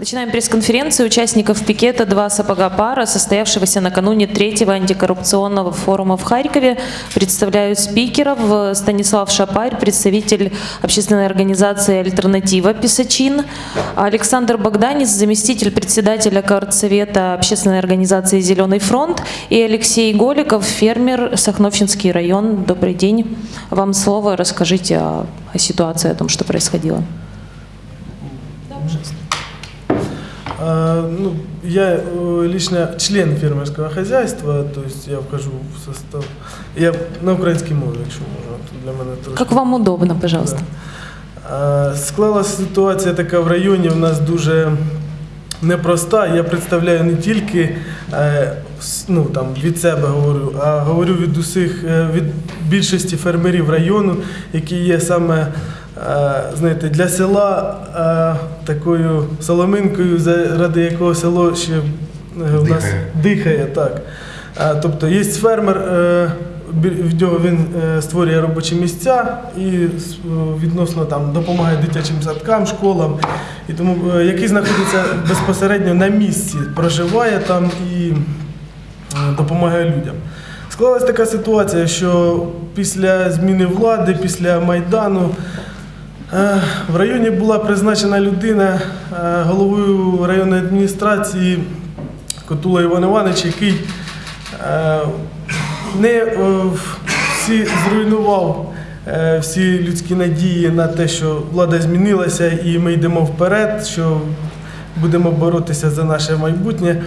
Начинаем пресс-конференцию участников пикета «Два сапога пара», состоявшегося накануне третьего антикоррупционного форума в Харькове. Представляю спикеров. Станислав Шапарь, представитель общественной организации «Альтернатива» Писачин. Александр Богданец, заместитель председателя Коордсовета общественной организации «Зеленый фронт». И Алексей Голиков, фермер, Сахновщинский район. Добрый день. Вам слово. Расскажите о, о ситуации, о том, что происходило. Ну, я э, лично член фермерского хозяйства, то есть я вхожу в состав. Я на українській мові, якщо можна, то для мене трошки. Как вам удобно, пожалуйста. А, Склалася ситуація така в районі, у нас дуже непроста. Я представляю не тільки е, ну, там, від себе говорю, а говорю від усіх, е, від більшості фермерів району, які є саме знаєте, для села е, такою соломинкою, заради якого село ще е, в нас Дихає. дихає. Так. Тобто є фермер, е, в нього він е, створює робочі місця і е, відносно там допомагає дитячим садкам, школам, і тому е, який знаходиться безпосередньо на місці, проживає там і е, допомагає людям. Склалась така ситуація, що після зміни влади, після Майдану е, в районі була призначена людина е, головою районної адміністрації Котула Іван Іванович, який е, не е, всі зруйнував е, всі людські надії на те, що влада змінилася і ми йдемо вперед, що будемо боротися за наше майбутнє.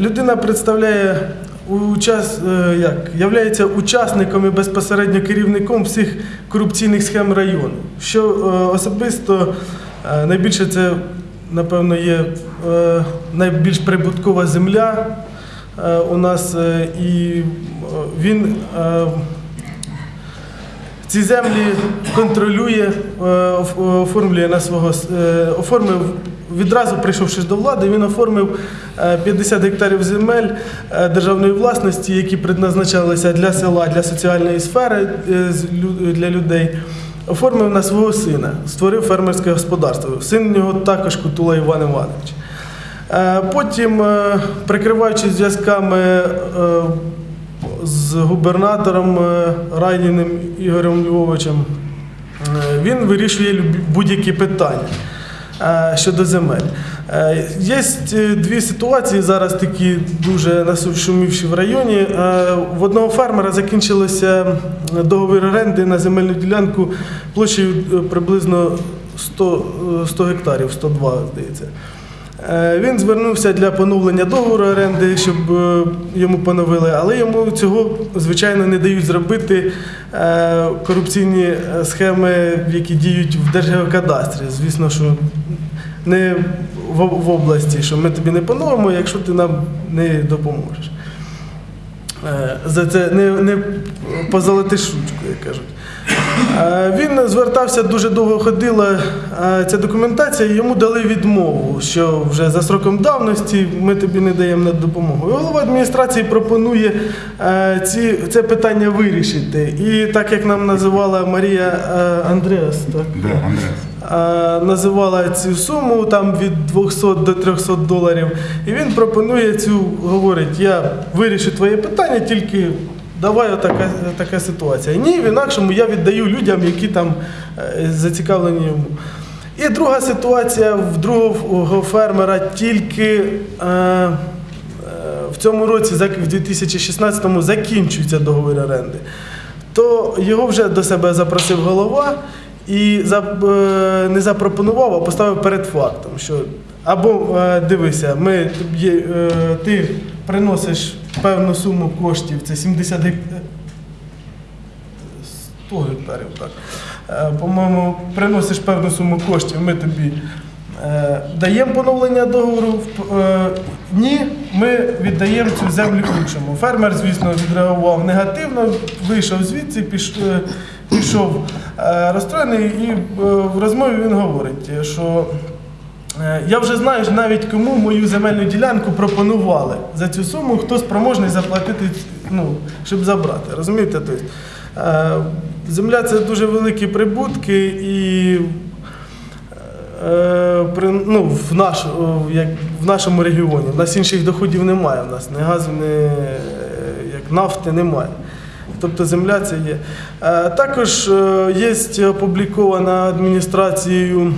Людина представляє учас, е, як, являється учасником і безпосередньо керівником всіх корупційних схем району. Що е, особисто е, найбільше це, напевно, є найбільш прибуткова земля у нас, і він ці землі контролює, оформлює на свого оформив відразу прийшовши до влади, він оформив е, 50 гектарів земель е, державної власності, які предназначалися для села, для соціальної сфери е, для людей. Оформив на свого сина, створив фермерське господарство. Син у нього також Кутула Іван Іванович. Е, Потім, е, прикриваючись зв'язками е, з губернатором е, Райніним Ігорем Львовичем, е, він вирішує будь-які питання е, щодо земель. Е, Є е, дві ситуації зараз такі дуже насушумівші в районі. Е, В одного фермера закінчилося договір оренди на земельну ділянку площею е, приблизно 100, е, 100 гектарів, 102, здається. Е, Він звернувся для поновлення договору оренди, щоб е, йому поновили, але йому цього, звичайно, не дають зробити е, корупційні схеми, які діють в Держгеокадастрі. Звісно, що не в, області, що ми тобі не поновимо, якщо ти нам не допоможеш. За це не, не позолотиш ручку, як кажуть. Е, Він звертався дуже довго ходила е, ця документація, йому дали відмову, що вже за сроком давності ми тобі не даємо на допомогу. І голова адміністрації пропонує е, ці, це питання вирішити. І так як нам називала Марія Андреас, так? Да, Андреас. Називала цю суму там від 200 до 300 доларів. І він пропонує цю, говорить, я вирішу твоє питання, тільки давай отака, така ситуація. Ні, в інакшому я віддаю людям, які там е, зацікавлені йому. І друга ситуація в другого фермера тільки. Е, е, в цьому році, в 2016-му, закінчується договір оренди, то його вже до себе запросив голова і е, не запропонував, а поставив перед фактом, що або дивися, ми ти приносиш певну суму коштів, це 70 гектарів. 100 гектарів, так. Е, По-моєму, приносиш певну суму коштів, ми тобі е, даємо поновлення договору. Е, Ні, ми віддаємо цю землю іншому. Фермер, звісно, відреагував негативно, вийшов звідси, пішов розстроєний, і в розмові він говорить, що Я вже знаю навіть кому мою земельну ділянку пропонували за цю суму, хто спроможний заплатити, ну, щоб забрати. Розумієте? Тобто, е, земля це дуже великі прибутки і е, е, ну, в, наш, як, в нашому регіоні. У нас інших доходів немає. У нас ні газу, ні е, як нафти немає. Тобто земля це є. Е, Також е, є опублікована адміністрацією е,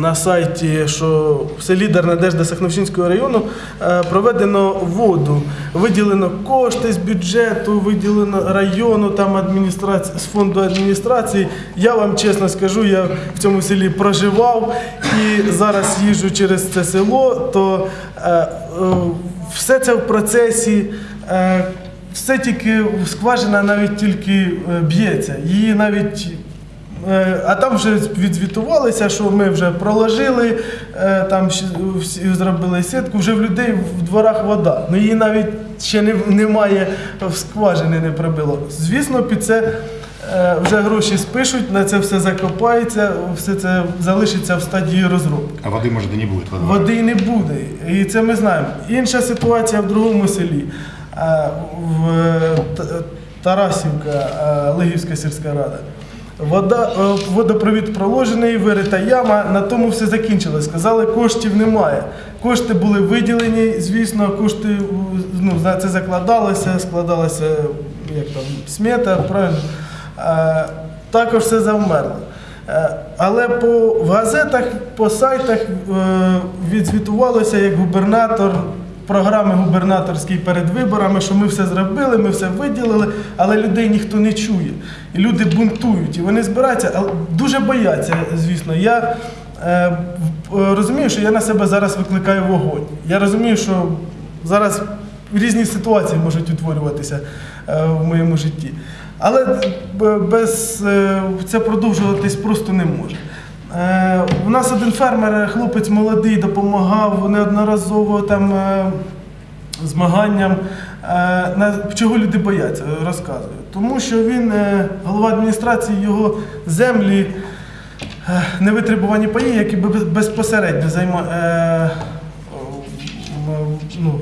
на сайті, що в селі Дарнадежда Сахновщинського району е, проведено воду. Виділено кошти з бюджету, виділено району там адміністрації, з фонду адміністрації. Я вам чесно скажу, я в цьому селі проживав і зараз їжджу через це село, то е, е, все це в процесі. е, все тільки скважина навіть тільки е, б'ється. Її навіть. Е, А там вже відзвітувалися, що ми вже проложили, е, там зробили сітку, вже в людей в дворах вода. Ну її навіть ще немає, в скважини не пробило. Звісно, під це е, вже гроші спишуть, на це все закопається, все це залишиться в стадії розробки. А воды, может, и не будет во дворе. Води не буде, і це ми знаємо. Інша ситуація в другому селі. В Тарасівка, Лигівська сільська рада. Вода, е, водопровід проложений, вирита яма, на тому все закінчилось. Сказали, коштів немає. Кошти були виділені, звісно, кошти е, ну, це закладалося, складалася як там, смета, правильно. Е, Також все завмерло. Але по в газетах, по сайтах відзвітувалося як губернатор програми губернаторській перед виборами, що ми все зробили, ми все виділили, але людей ніхто не чує. І люди бунтують, і вони збираються, але дуже бояться, звісно. Я е, е, розумію, що я на себе зараз викликаю вогонь. Я розумію, що зараз різні ситуації можуть утворюватися е, в моєму житті. Але без е, це продовжуватись просто не може. Е, У нас один фермер, хлопець молодий, допомагав неодноразово там е, змаганням. Е, Чого люди бояться, розказую. Тому що він, е, голова адміністрації, його землі е, невитребувані паї, які бе- безпосередньо займають. Ну,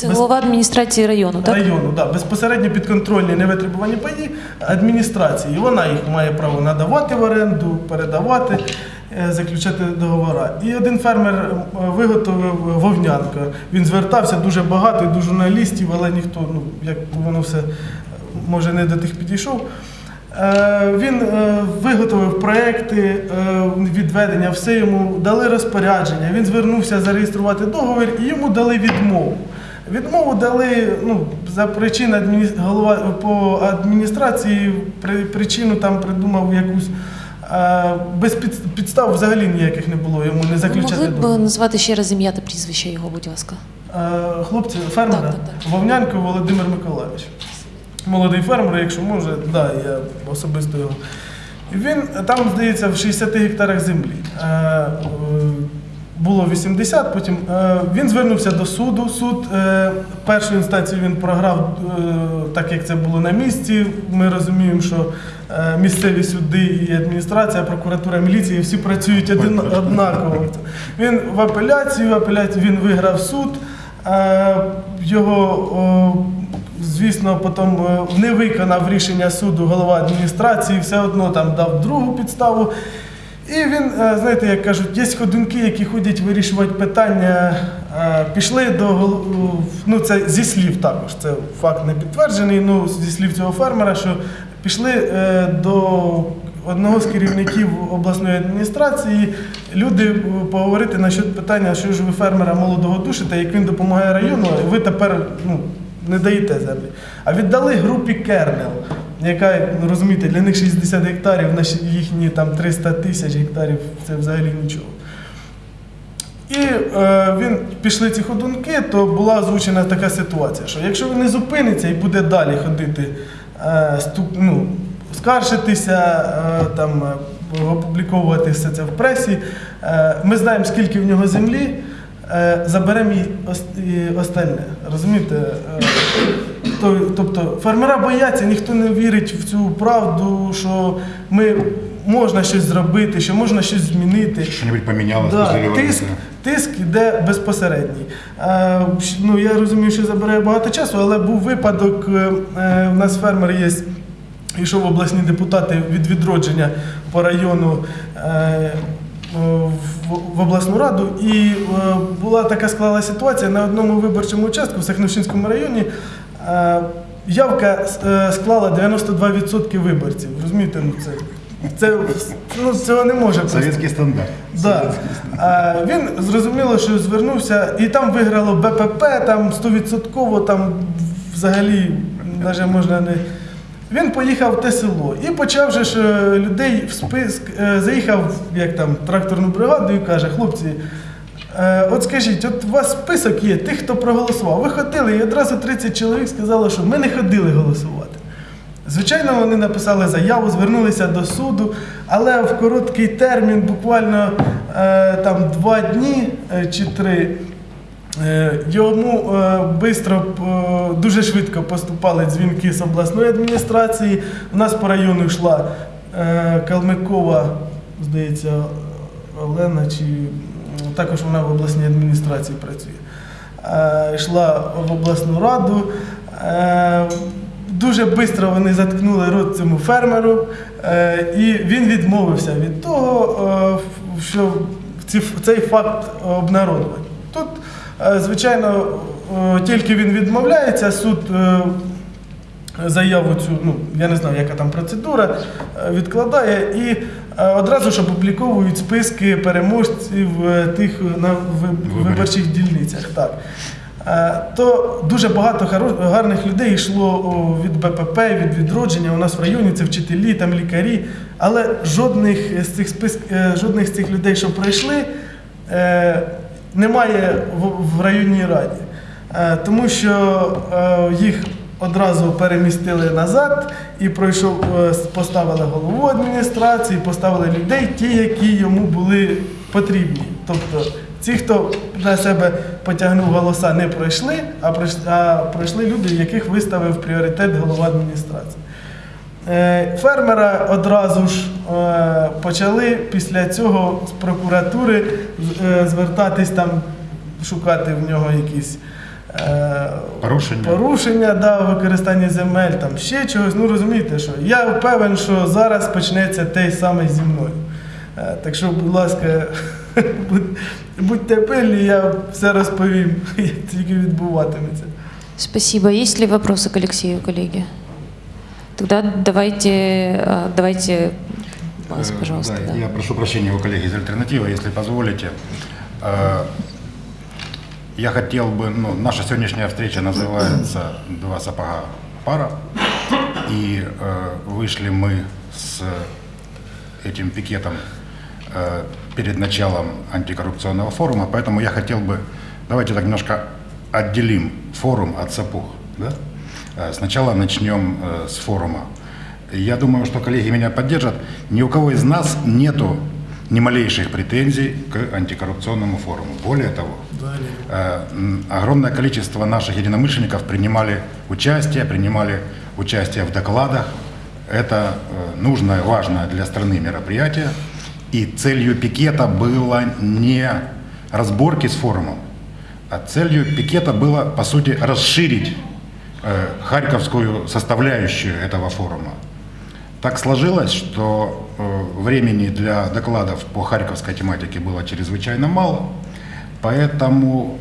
Це без- голова адміністрації району, так? району, да, безпосередньо підконтрольні невитребувані паї адміністрації. Вона їх має право надавати в оренду, передавати, е, заключати договори. І один фермер е, виготовив вовнянка. Він звертався дуже багато, до журналістів, але ніхто, ну як воно все може не до тих підійшов. Е, Він виготовив проекти відведення, все йому дали розпорядження. Він звернувся зареєструвати договір і йому дали відмову. Відмову дали ну, за причин адміні... голова по адміністрації, при... причину там придумав якусь. е, Без під... підстав взагалі ніяких не було йому не Ви заключати могли б договір. назвати ще раз ім'я та прізвище його, будь ласка. Е, Хлопці, фермера Так, так, так. Вовнянко Володимир Миколаївич. Молодий фермер, якщо може, да, я особисто його. Він там, здається, в 60 гектарах землі. Було 80, потім е, він звернувся до суду. Суд е, першу інстанцію він програв, е, так як це було на місці. Ми розуміємо, що місцеві суди і адміністрація, прокуратура, міліція всі працюють однаково. Він в апеляцію, в апеляцію він виграв суд. Його, звісно, потім не виконав рішення суду голова адміністрації, все одно там дав другу підставу. І він, е, знаєте, як кажуть, є ходунки, які ходять вирішувати питання, е, пішли до ну це зі слів також, це факт не підтверджений, ну зі слів цього фермера, що пішли е, до одного з керівників обласної адміністрації люди поговорити насчет питання, що ж ви фермера молодого душите, як він допомагає району, ви тепер ну, не даєте землі. А віддали групі Кернел, яка, ну, розумієте, для них 60 гектарів, їхні там 300 тисяч гектарів це взагалі нічого. І е, він пішли ці ходунки, то була озвучена така ситуація, що якщо він не зупиниться і буде далі ходити, е, ступ, ну, скаржитися, е, там, опубліковувати все це в пресі, е, ми знаємо, скільки в нього землі, е, заберемо і остальне. Розумієте? Е, то- Тобто фермера бояться, ніхто не вірить в цю правду, що ми можна щось зробити, що можна щось змінити. Что-нибудь поменялось Да, тиск, тиск іде безпосередній. Е, ну, я розумію, що забирає багато часу, але був випадок, е, е, у нас фермер є, йшов обласні депутати від відродження по району. Е, в, в обласну раду, і е, була така склала ситуація на одному виборчому участку в Сахновщинському районі. Е, Явка е, склала 92% виборців. Розумієте, ну це, це ну, цього не може просто. Советский стандарт. Да. А, він зрозуміло, що звернувся, і там виграло БПП, там 100%, там взагалі навіть можна не. Він поїхав в те село і почав же ж е, людей в списк, е, заїхав як там тракторну бригаду і каже, хлопці, е, от скажіть, от у вас список є тих, хто проголосував. Ви ходили, і одразу 30 чоловік сказали, що ми не ходили голосувати. Звичайно, вони написали заяву, звернулися до суду, але в короткий термін, буквально е, там два дні е, чи три, е, йому е, бистро, е, дуже швидко поступали дзвінки з обласної адміністрації. У нас по району йшла е, Калмикова, здається, Олена, чи також вона в обласній адміністрації працює. Е, йшла в обласну раду. Е, Дуже швидко вони заткнули рот цьому фермеру, е, і він відмовився від того, що цей факт обнародувати. Тут, звичайно, тільки він відмовляється, суд заяву цю, ну я не знаю, яка там процедура, відкладає і одразу ж опубліковують списки переможців е, тих на виборчих дільницях. Так. Е, То дуже багато гарних людей йшло від БПП, від відродження. У нас в районі це вчителі, там лікарі. Але жодних з цих списк, е, жодних з цих людей, що пройшли, е, немає в, районній раді. Е, Тому що е, їх одразу перемістили назад і пройшов, е, поставили голову адміністрації, поставили людей, ті, які йому були потрібні. Тобто ці, хто на себе потягнув голоса, не пройшли, а пройшли, а пройшли люди, яких виставив пріоритет голова адміністрації. Е, Фермера одразу ж е, почали після цього з прокуратури звертатись там, шукати в нього якісь Порушення. порушення да, у використанні земель, там ще чогось. Ну розумієте, що я впевнений, що зараз почнеться те саме зі мною. Е, Так що, будь ласка, будь- будьте пильні, я все розповім, як тільки відбуватиметься. Спасибо. Есть ли вопросы к Алексею, коллеги? Тогда давайте, э, давайте вас, Э, пожалуйста. да, да. Я прошу прощения у коллеги из альтернативы, если позволите. я хотел бы, ну, наша сегодняшняя встреча называется «Два сапога пара», и э, вышли мы с этим пикетом э, перед началом антикоррупционного форума, поэтому я хотел бы, давайте так немножко отделим форум от сапог. Да? Э, Сначала начнем э, с форума. Я думаю, что коллеги меня поддержат. Ни у кого из нас нету ни малейших претензий к антикоррупционному форуму. Более того, огромное количество наших единомышленников принимали участие, принимали участие в докладах. Это э, нужное, важное для страны мероприятие. И целью пикета было не разборки с форумом, а целью пикета было, по сути, расширить э, харьковскую составляющую этого форума. Так сложилось, что э, времени для докладов по харьковской тематике было чрезвычайно мало, поэтому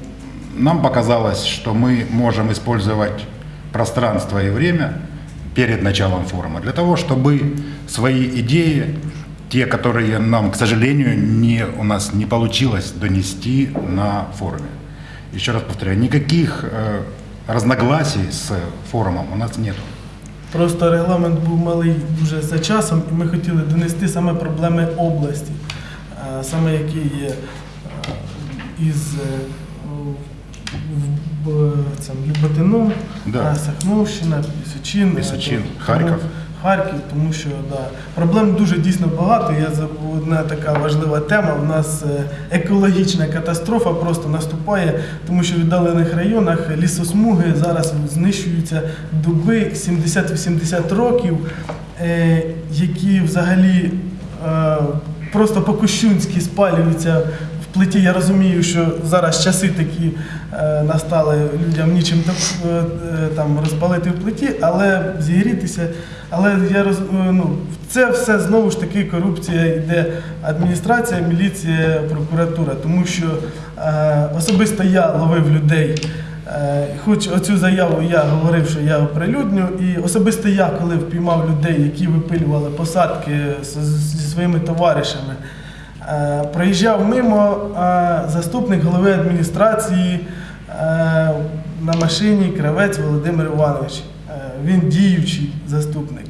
нам показалось, что мы можем использовать пространство и время перед началом форума для того, чтобы свои идеи, те, которые нам, к сожалению, не, у нас не получилось донести на форуме. Еще раз повторяю, никаких э, разногласий с форумом у нас нету. Просто регламент був малий дуже за часом, і ми хотіли донести саме проблеми області, е, саме які є е, Із е, цьому Люботином, Да. е, Сахновщина, Пісочин, е, Пісочин, Харків. Харків, тому що да, проблем дуже дійсно багато. Я забув одна така важлива тема. У нас е, екологічна катастрофа просто наступає, тому що в віддалених районах лісосмуги зараз знищуються дуби 70-80 років, е, які взагалі е, просто по-кощунськи спалюються плиті я розумію, що зараз часи такі е, настали людям нічим топ- е, е, там розпалити в плиті, але зігрітися. Але я роз, ну, це все знову ж таки корупція йде адміністрація, міліція, прокуратура, тому що особисто я ловив людей. Хоч оцю заяву я говорив, що я оприлюдню, і особисто я, коли впіймав людей, які випилювали посадки зі своїми товаришами, проїжджав мимо е, заступник голови адміністрації е, на машині Кравець Володимир Іванович. Е, Він діючий заступник.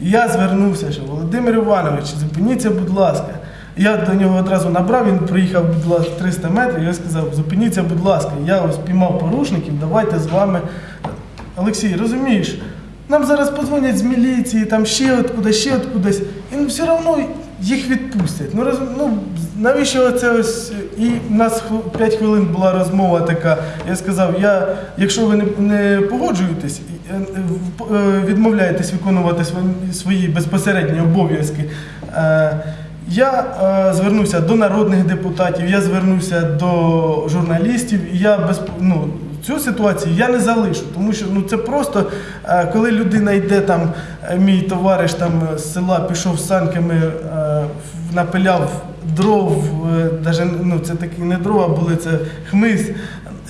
І я звернувся, що Володимир Іванович, зупиніться, будь ласка. Я до нього одразу набрав, він ласка, 300 метрів, я сказав, зупиніться, будь ласка, я ось піймав порушників, давайте з вами. Олексій, розумієш, нам зараз подзвонять з міліції, там ще от кудись, ще от кудись, і все одно їх відпустять. Ну, роз, ну, навіщо це ось? І в нас 5 хвилин була розмова така. Я сказав, я, якщо ви не, не погоджуєтесь, е, е, відмовляєтесь виконувати свої, безпосередні обов'язки. е, я звернувся до народних депутатів, я звернувся до журналістів, і я без ну, цю ситуацію я не залишу, тому що ну це просто е, коли людина йде там, е, мій товариш там з села пішов з санками, е, напиляв дров, е, даже, ну це такі не дрова були, це хмиз.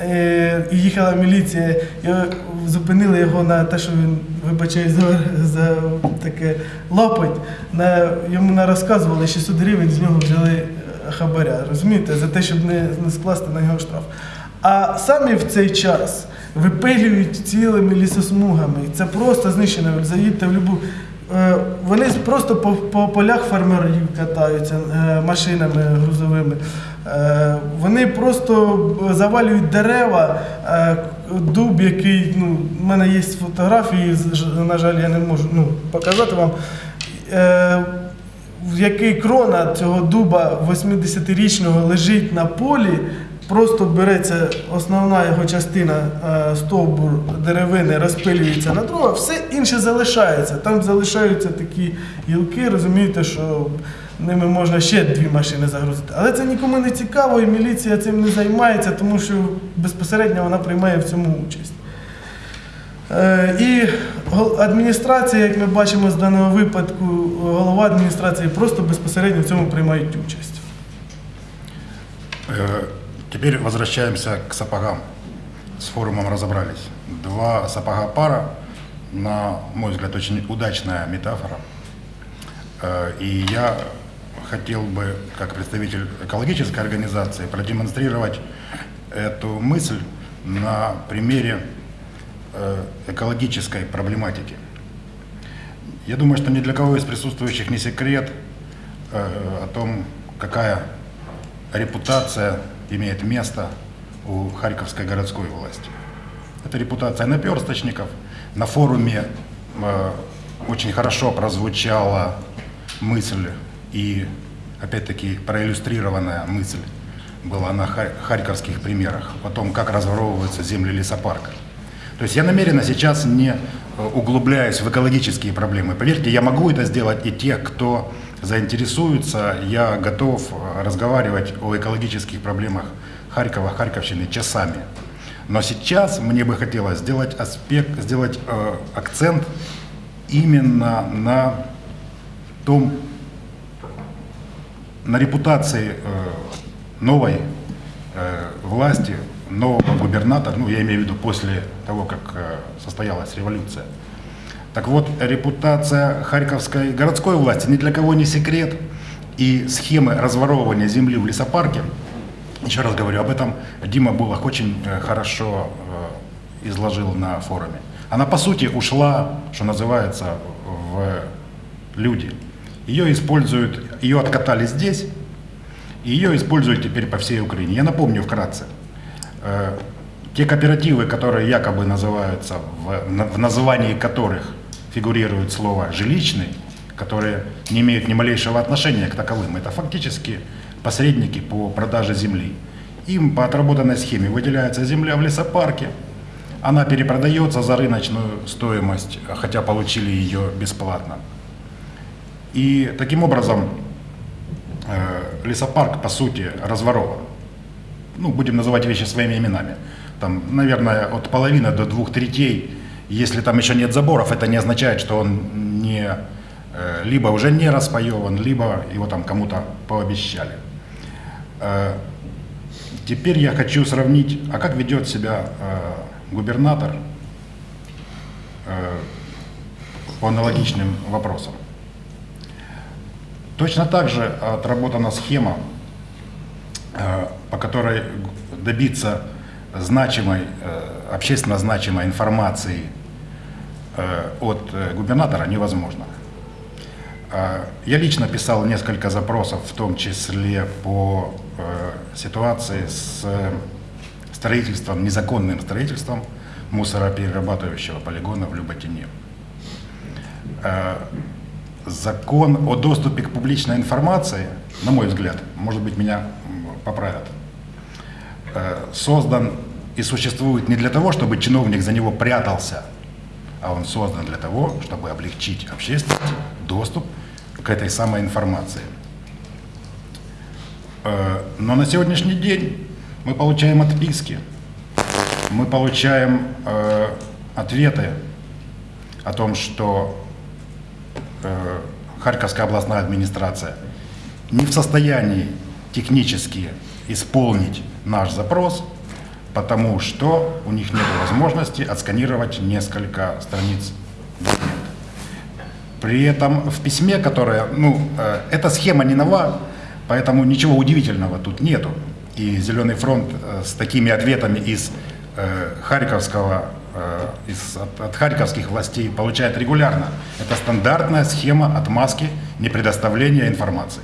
Е, І їхала міліція, і е, зупинили його на те, що він вибачає за, за таке лапоть. На, йому на розказували 600 гривень, з нього взяли е, хабаря. Розумієте, за те, щоб не, не скласти на нього штраф. А самі в цей час випилюють цілими лісосмугами. Це просто знищено. Заїдьте в любу. Е, Вони просто по, по полях фермерів катаються е, машинами грузовими. Е, Вони просто завалюють дерева, дуб, який, ну, в мене є фотографії, на жаль, я не можу ну, показати вам. Який крона цього дуба 80-річного лежить на полі, просто береться основна його частина, е, стовбур деревини, розпилюється на дрова, все інше залишається. Там залишаються такі гілки, розумієте, що ними можна ще дві машини загрузити. Але це нікому не цікаво, і міліція цим не займається, тому що безпосередньо вона приймає в цьому участь. Е, І адміністрація, як ми бачимо з даного випадку, голова адміністрації просто безпосередньо в цьому приймають участь. Теперь возвращаемся к сапогам. С форумом разобрались. Два сапога пара, на мой взгляд, очень удачная метафора. Э, И я хотел бы, как представитель экологической организации, продемонстрировать эту мысль на примере э, экологической проблематики. Я думаю, что ни для кого из присутствующих не секрет э, о том, какая репутация имеет место у Харьковской городской власти. Это репутация наперсточников. На форуме э, очень хорошо прозвучала мысль и, опять-таки, проиллюстрированная мысль была на хар- харьковских примерах о том, как разворовываются земли лесопарка. То есть я намеренно сейчас не э, углубляюсь в экологические проблемы. Поверьте, я могу это сделать и тех, кто заинтересуется. Я готов э, разговаривать о экологических проблемах Харькова, Харьковщины часами. Но сейчас мне бы хотелось сделать аспект, сделать э, акцент именно на том, на репутации э, новой э, власти, нового губернатора, ну я имею в виду после того, как э, состоялась революция. Так вот, репутация Харьковской городской власти ни для кого не секрет. И схемы разворовывания земли в лесопарке, еще раз говорю, об этом Дима Булах очень э, хорошо э, изложил на форуме. Она, по сути, ушла, что называется, в люди. Ее используют, ее откатали здесь, и ее используют теперь по всей Украине. Я напомню вкратце. Э, Те кооперативы, которые якобы называются, в, в названии которых фигурирует слово «жилищный», которые не имеют ни малейшего отношения к таковым, это фактически посредники по продаже земли. Им по отработанной схеме выделяется земля в лесопарке, она перепродается за рыночную стоимость, хотя получили ее бесплатно. И таким образом э, лесопарк, по сути, разворован. Ну, будем называть вещи своими именами. Там, наверное, от половины до двух третей, если там еще нет заборов, это не означает, что он не, э, либо уже не распаеван, либо его там кому-то пообещали. Э, Теперь я хочу сравнить, а как ведет себя э, губернатор по аналогичным вопросам. Точно так же отработана схема, по которой добиться значимой, общественно значимой информации от э, губернатора невозможно. Э, Я лично писал несколько запросов, в том числе по э, ситуации с э, строительством, незаконным строительством мусороперерабатывающего полигона в Люботине. Э, Закон о доступе к публичной информации, на мой взгляд, может быть, меня поправят, э, создан и существует не для того, чтобы чиновник за него прятался, а он создан для того, чтобы облегчить общественности доступ к этой самой информации. Э, Но на сегодняшний день мы получаем отписки, мы получаем э, ответы о том, что э, Харьковская областная администрация не в состоянии технически исполнить наш запрос, потому что у них нет возможности отсканировать несколько страниц документа. При этом в письме, которое, ну, э, эта схема не нова, поэтому ничего удивительного тут нету. И Зеленый фронт э, с такими ответами из э, Харьковского, э, из, от, от харьковских властей получает регулярно. Это стандартная схема отмазки непредоставления информации.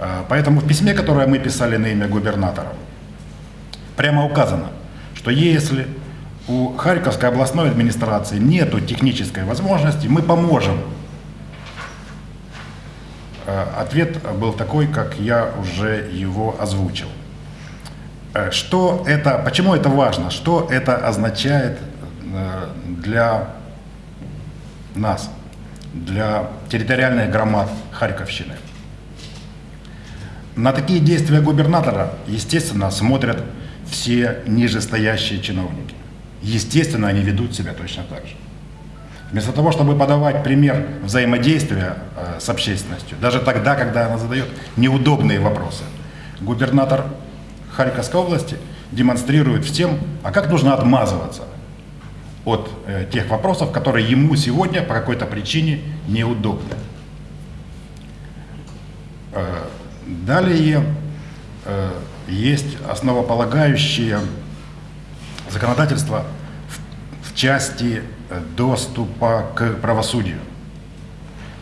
Э, Поэтому в письме, которое мы писали на имя губернатора, прямо указано, что если у Харьковской областной администрации нет технической возможности, мы поможем. Э, Ответ был такой, как я уже его озвучил. Э, Что это, почему это важно? Что это означает э, для нас, для территориальных громад Харьковщины? На такие действия губернатора, естественно, смотрят все нижестоящие чиновники. Естественно, они ведут себя точно так же. Вместо того, чтобы подавать пример взаимодействия э, с общественностью, даже тогда, когда она задает неудобные вопросы, губернатор Харьковской области демонстрирует всем, а как нужно отмазываться от э, тех вопросов, которые ему сегодня по какой-то причине неудобны. Э, Далее есть основополагающее законодательство в, в части э, доступа к правосудию.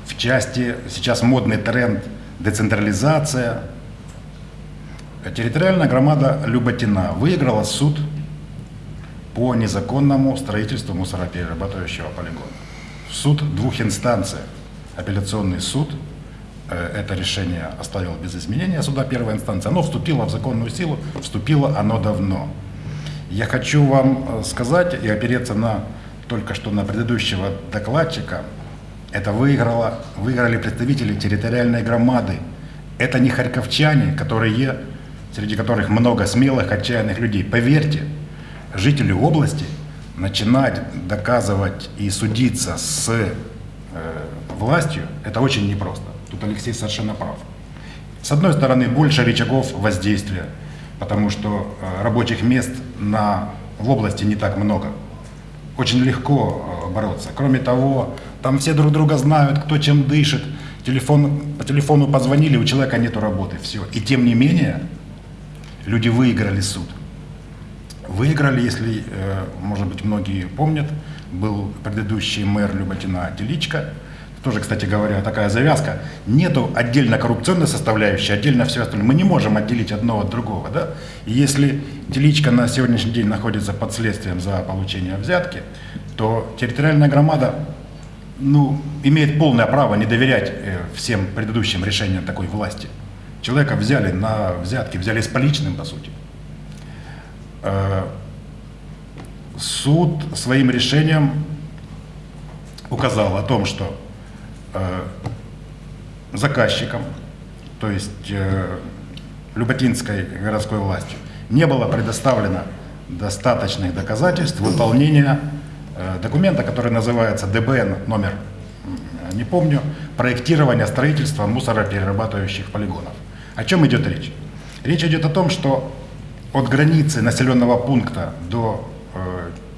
В части, сейчас модный тренд децентрализация. Территориальная громада Люботина выиграла суд по незаконному строительству мусороперерабатывающего полигона. Суд двух инстанциях. Апелляционный суд это решение оставил без изменения суда первой инстанции. Оно вступило в законную силу, вступило оно давно. Я хочу вам э, сказать и опереться на только что на предыдущего докладчика. Это выиграло, выиграли представители территориальной громады. Это не харьковчане, которые, среди которых много смелых, отчаянных людей. Поверьте, жители области начинать доказывать и судиться с э, властью, это очень непросто. Тут Алексей совершенно прав. С одной стороны, больше рычагов воздействия, потому что э, рабочих мест на, в области не так много. Очень легко э, бороться. Кроме того, там все друг друга знают, кто чем дышит. Телефон, по телефону позвонили, у человека нет работы, все. И тем не менее, люди выиграли суд. Выиграли, если, э, может быть, многие помнят, был предыдущий мэр Люботина Теличка, тоже, кстати говоря, такая завязка. Нету отдельно коррупционной составляющей, отдельно все остальное. Мы не можем отделить одно от другого. Да? И если Теличка на сегодняшний день находится под следствием за получение взятки, то территориальная громада ну, имеет полное право не доверять э, всем предыдущим решениям такой власти. Человека взяли на взятки, взяли с поличным, по сути. Э, Суд своим решением указал о том, что э, заказчикам то есть э, Люботинской городской властью, не было предоставлено достаточных доказательств выполнения э, документа, который называется ДБН номер, не помню, проектирование строительства мусороперерабатывающих полигонов. О чем идет речь? Речь идет о том, что от границы населенного пункта до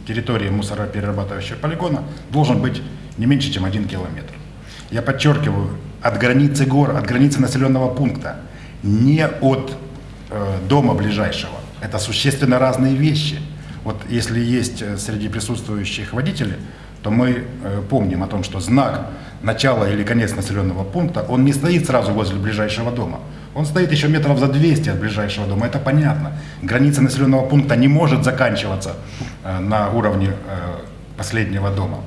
территории мусороперерабатывающего полигона должен быть не меньше, чем один километр. Я подчеркиваю, от границы гор, от границы населенного пункта, не от э, дома ближайшего. Это существенно разные вещи. Вот если есть э, среди присутствующих водители, то мы э, помним о том, что знак начала или конец населенного пункта, он не стоит сразу возле ближайшего дома. Он стоит еще метров за 200 от ближайшего дома, это понятно. Граница населенного пункта не может заканчиваться э, на уровне э, последнего дома.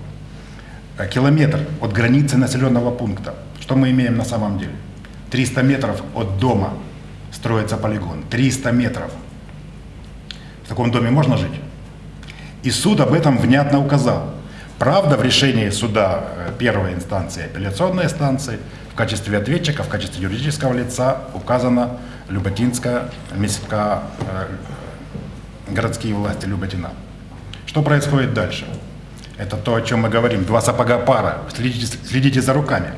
Э, Километр от границы населенного пункта. Что мы имеем на самом деле? 300 метров от дома строится полигон. 300 метров. В таком доме можно жить? И суд об этом внятно указал. Правда, в решении суда э, первой инстанции, апелляционной инстанции, в качестве ответчика, в качестве юридического лица указана Люботинская, Миська, э, городские власти Люботина. Что происходит дальше? Это то, о чем мы говорим. Два сапога пара. Следите, следите за руками.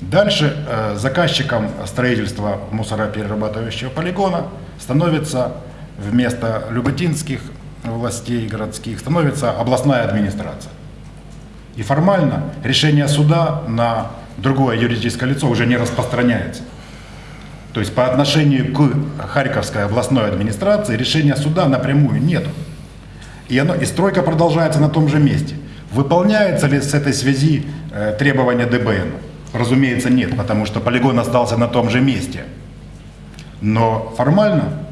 Дальше э, заказчиком строительства мусороперерабатывающего полигона становится вместо люботинских властей городских становится областная администрация. И формально решение суда на другое юридическое лицо уже не распространяется. То есть по отношению к Харьковской областной администрации решения суда напрямую нету. И, и стройка продолжается на том же месте. Выполняется ли с этой связи э, требования ДБН? Разумеется, нет, потому что полигон остался на том же месте. Но формально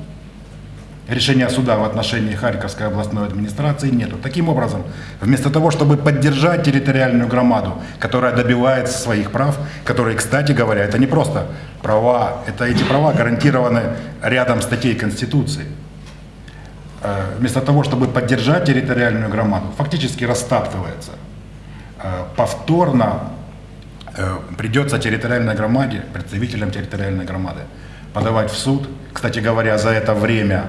решения суда в отношении Харьковской областной администрации нету. Таким образом, вместо того, чтобы поддержать территориальную громаду, которая добивается своих прав, которые, кстати говоря, это не просто права, это эти права гарантированы рядом статей Конституции. Э, Вместо того, чтобы поддержать территориальную громаду, фактически растаптывается. Э, Повторно э, придется территориальной громаде, представителям территориальной громады, подавать в суд. Кстати говоря, за это время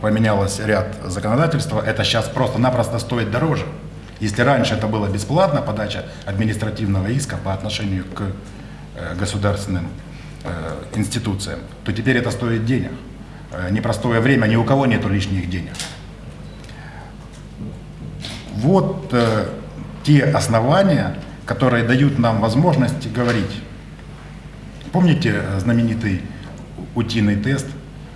поменялось ряд законодательства. Это сейчас просто-напросто стоит дороже. Если раньше это было бесплатно, подача административного иска по отношению к государственным институциям, то теперь это стоит денег. Э, Непростое время, ни у кого нету лишних денег. Вот э, те основания, которые дают нам возможность говорить. Помните знаменитый утиный тест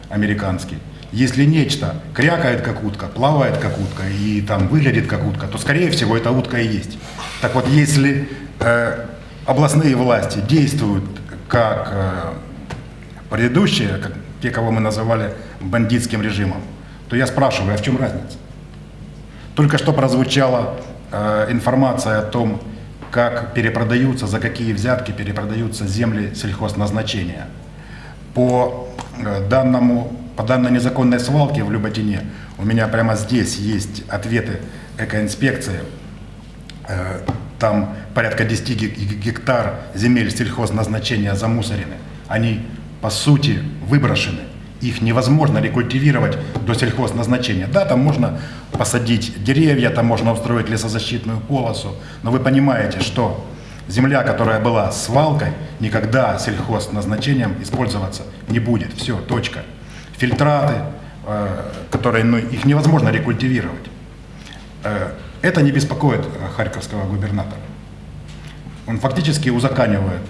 американский? Если нечто крякает как утка, плавает как утка и там выглядит как утка, то скорее всего это утка и есть. Так вот, если э, областные власти действуют как э, предыдущие, как те, кого мы называли бандитским режимом, то я спрашиваю, а в чем разница? Только что прозвучала э, информация о том, как перепродаются, за какие взятки перепродаются земли сельхозназначения. По э, данному, по данной незаконной свалке в Люботине у меня прямо здесь есть ответы экоинспекции. Э, Там порядка 10 ге- ге- гектар земель сельхозназначения замусорены. Они, по сути, выброшены. Их невозможно рекультивировать до сельхозназначения. Да, там можно посадить деревья, там можно устроить лесозащитную полосу, но вы понимаете, что земля, которая была свалкой, никогда сельхозназначением использоваться не будет. Все, точка. Фильтраты, э, которые, ну, их невозможно рекультивировать. Э, Это не беспокоит э, харьковского губернатора. Он фактически узаканивает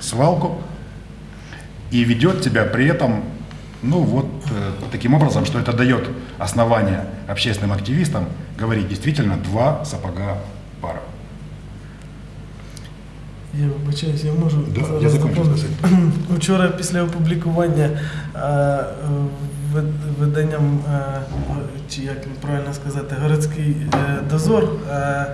свалку и ведет себя при этом, ну вот э, таким образом, что это дает основание общественным активистам говорить действительно два сапога пара. Я вибачаюсь, я можу Да, зараз я закончу? Вчора після опублікування е, е, вид- виданням, е, чи як правильно сказати, городський е, дозор е,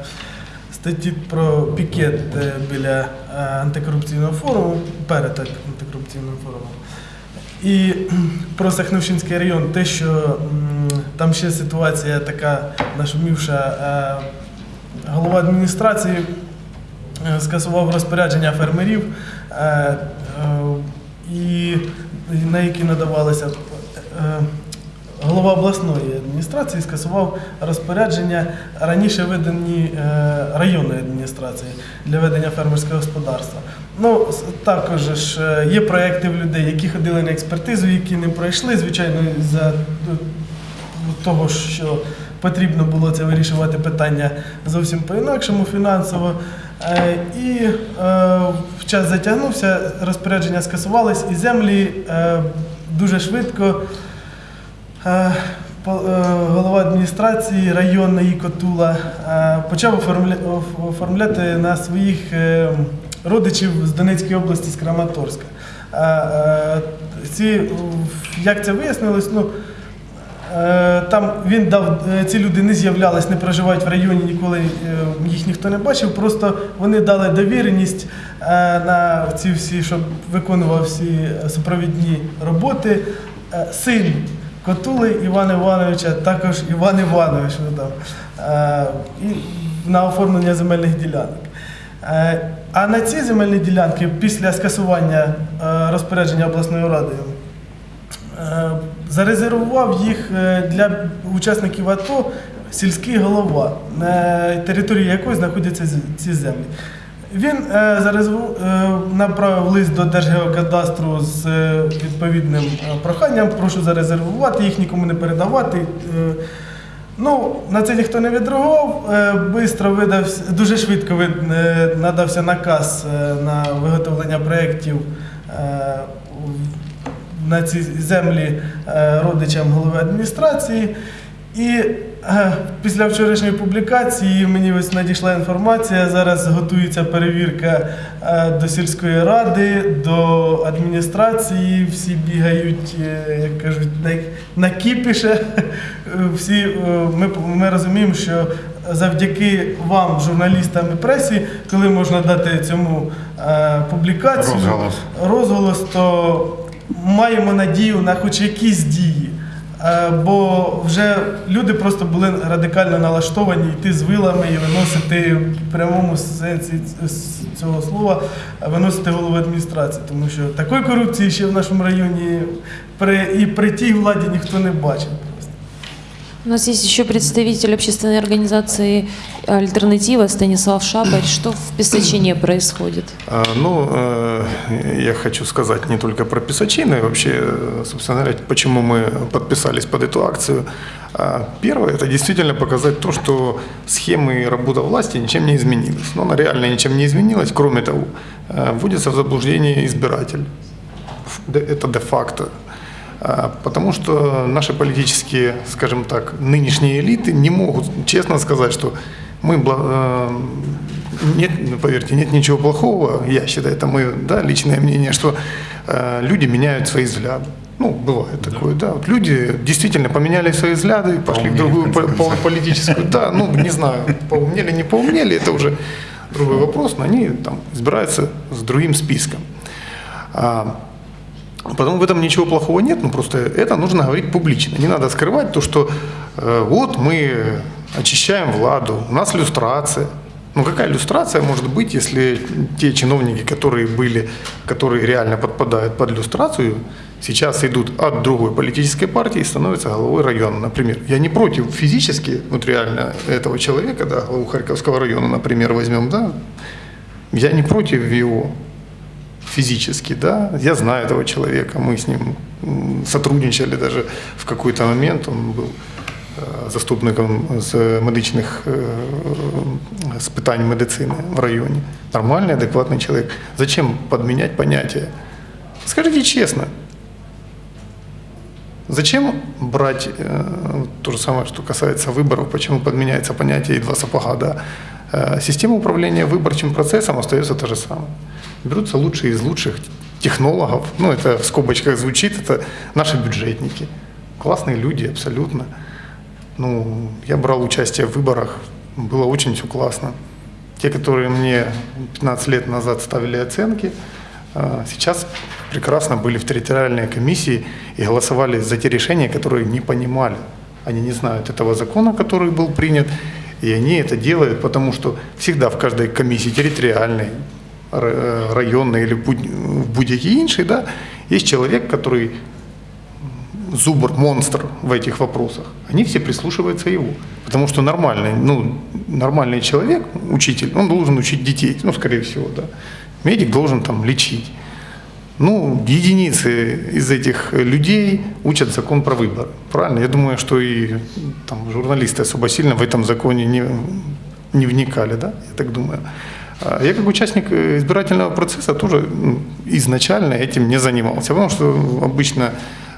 статті про пікет е, біля е, антикорупційного форуму, перед антикорупційним форумом. І про Сахновщинський район, те, що там ще ситуація така нашумівша, е, голова адміністрації скасував розпорядження фермерів і на які надавалися. Е, Голова обласної адміністрації скасував розпорядження раніше видані е, районної адміністрації для ведення фермерського господарства. Ну, також ж е, є проекти в людей, які ходили на експертизу, які не пройшли, звичайно, за ну, того, що потрібно було це вирішувати питання зовсім по-інакшому фінансово. Е, І е, в час затягнувся, розпорядження скасувались, і землі е, дуже швидко е, е, голова адміністрації районної Котула е, почав оформля- оформляти на своїх е, родичів з Донецької області, з Краматорська. Е, е, Ці, як це вияснилось, ну, Е, Там він дав, е, ці люди не з'являлись, не проживають в районі, ніколи е, їх ніхто не бачив. Просто вони дали довіреність е, на ці всі, щоб виконував всі е, супровідні роботи. Е, Син Котули Івана Івановича, також Іван Іванович видав е, на оформлення земельних ділянок. Е, А на ці земельні ділянки після скасування е, розпорядження обласною радою Зарезервував їх для учасників АТО сільський голова, на території якої знаходяться ці землі. Він е, е, направив лист до Держгеокадастру з е, відповідним проханням, прошу зарезервувати, їх нікому не передавати. Ну, на це ніхто не відреагував. Бистро видався, дуже швидко вид- надався наказ на виготовлення проєктів на ці землі родичам голови адміністрації. І після вчорашньої публікації мені ось надійшла інформація. Зараз готується перевірка е, до сільської ради, до адміністрації. Всі бігають, е, як кажуть, на, кіпіше. Всі, е, ми, ми розуміємо, що завдяки вам, журналістам і пресі, коли можна дати цьому публікацію, Розголос. розголос, то маємо надію на хоч якісь дії. Е, Бо вже люди просто були радикально налаштовані йти з вилами і виносити в прямому сенсі цього слова, виносити голову адміністрації. Тому що такої корупції ще в нашому районі при, і при тій владі ніхто не бачив. У нас есть еще представитель общественной организации «Альтернатива» Станислав Шабарь. Что в Песочине происходит? А, Ну, э, я хочу сказать не только про Песочины, вообще, собственно говоря, почему мы подписались под эту акцию. А, Первое, это действительно показать то, что схемы и работа власти ничем не изменилась. Но она реально ничем не изменилась. Кроме того, э, вводится в заблуждение избиратель. Это де-факто. А, Потому что наши политические, скажем так, нынешние элиты не могут честно сказать, что мы, э, нет, поверьте, нет ничего плохого, я считаю, это мое да, личное мнение, что э, люди меняют свои взгляды. Ну, бывает такое, да. Вот люди действительно поменяли свои взгляды, пошли в другую в по- политическую, да, ну, не знаю, поумнели, не поумнели, это уже другой вопрос, но они там избираются с другим списком. А, Потому в этом ничего плохого нет, но просто это нужно говорить публично. Не надо скрывать то, что э, вот мы очищаем владу, у нас люстрация. Ну какая люстрация может быть, если те чиновники, которые были, которые реально подпадают под люстрацию, сейчас идут от другой политической партии и становятся головой района, например. Я не против физически, вот реально этого человека, да, главу Харьковского района, например, возьмем, да, я не против его физически, да, я знаю этого человека, мы с ним сотрудничали даже в какой-то момент, он был е, заступником з медичних е, з питань медицини в районі. Нормальный, адекватный человек. Зачем подменять понятия? Скажите честно, зачем брать э, то же самое, что касается выборов, почему подменяется понятие и два сапога, да? Э, система управления выборчим процессом остается та же самая. Берутся лучшие из лучших технологов, ну это в скобочках звучит, это наши бюджетники. Классные люди абсолютно. Ну, я брал участие в выборах, было очень все классно. Те, которые мне 15 лет назад ставили оценки, а, сейчас прекрасно были в территориальной комиссии и голосовали за те решения, которые не понимали. Они не знают этого закона, который был принят, и они это делают, потому что всегда в каждой комиссии территориальной, ра- э, районний или будь- в будь-який інший, да, є чоловік, який зубр, монстр в этих вопросах, они все прислушиваются его. Потому что нормальный, ну, нормальный человек, учитель, он должен учить детей, ну, скорее всего, да. Медик должен там лечить. Ну, единицы из этих людей учат закон про выборы. Правильно? Я думаю, что и там, журналисты особо сильно в этом законе не, не вникали, да? Я так думаю. А Я как участник э, избирательного процесса тоже изначально этим не занимался, потому что обычно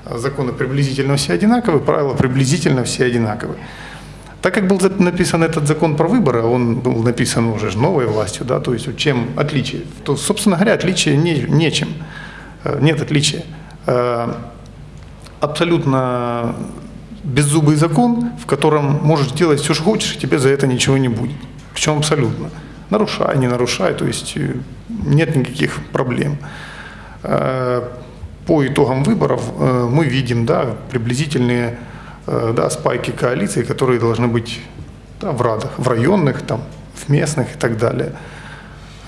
законы приблизительно все одинаковые, правила приблизительно все одинаковые. Так как был написан этот закон про выборы, он был написан уже новой властью, да, то есть чем отличие, то, собственно говоря, отличие не, нечем, нет отличия. Э, Абсолютно беззубый закон, в котором можешь делать все, что хочешь, и тебе за это ничего не будет. Причем абсолютно. Нарушай, не нарушай, то есть э, нет никаких проблем. Э, По итогам выборов э, мы видим да, приблизительные э, да, спайки коалиций, которые должны быть да, в радах, в районных, там, в местных и так далее.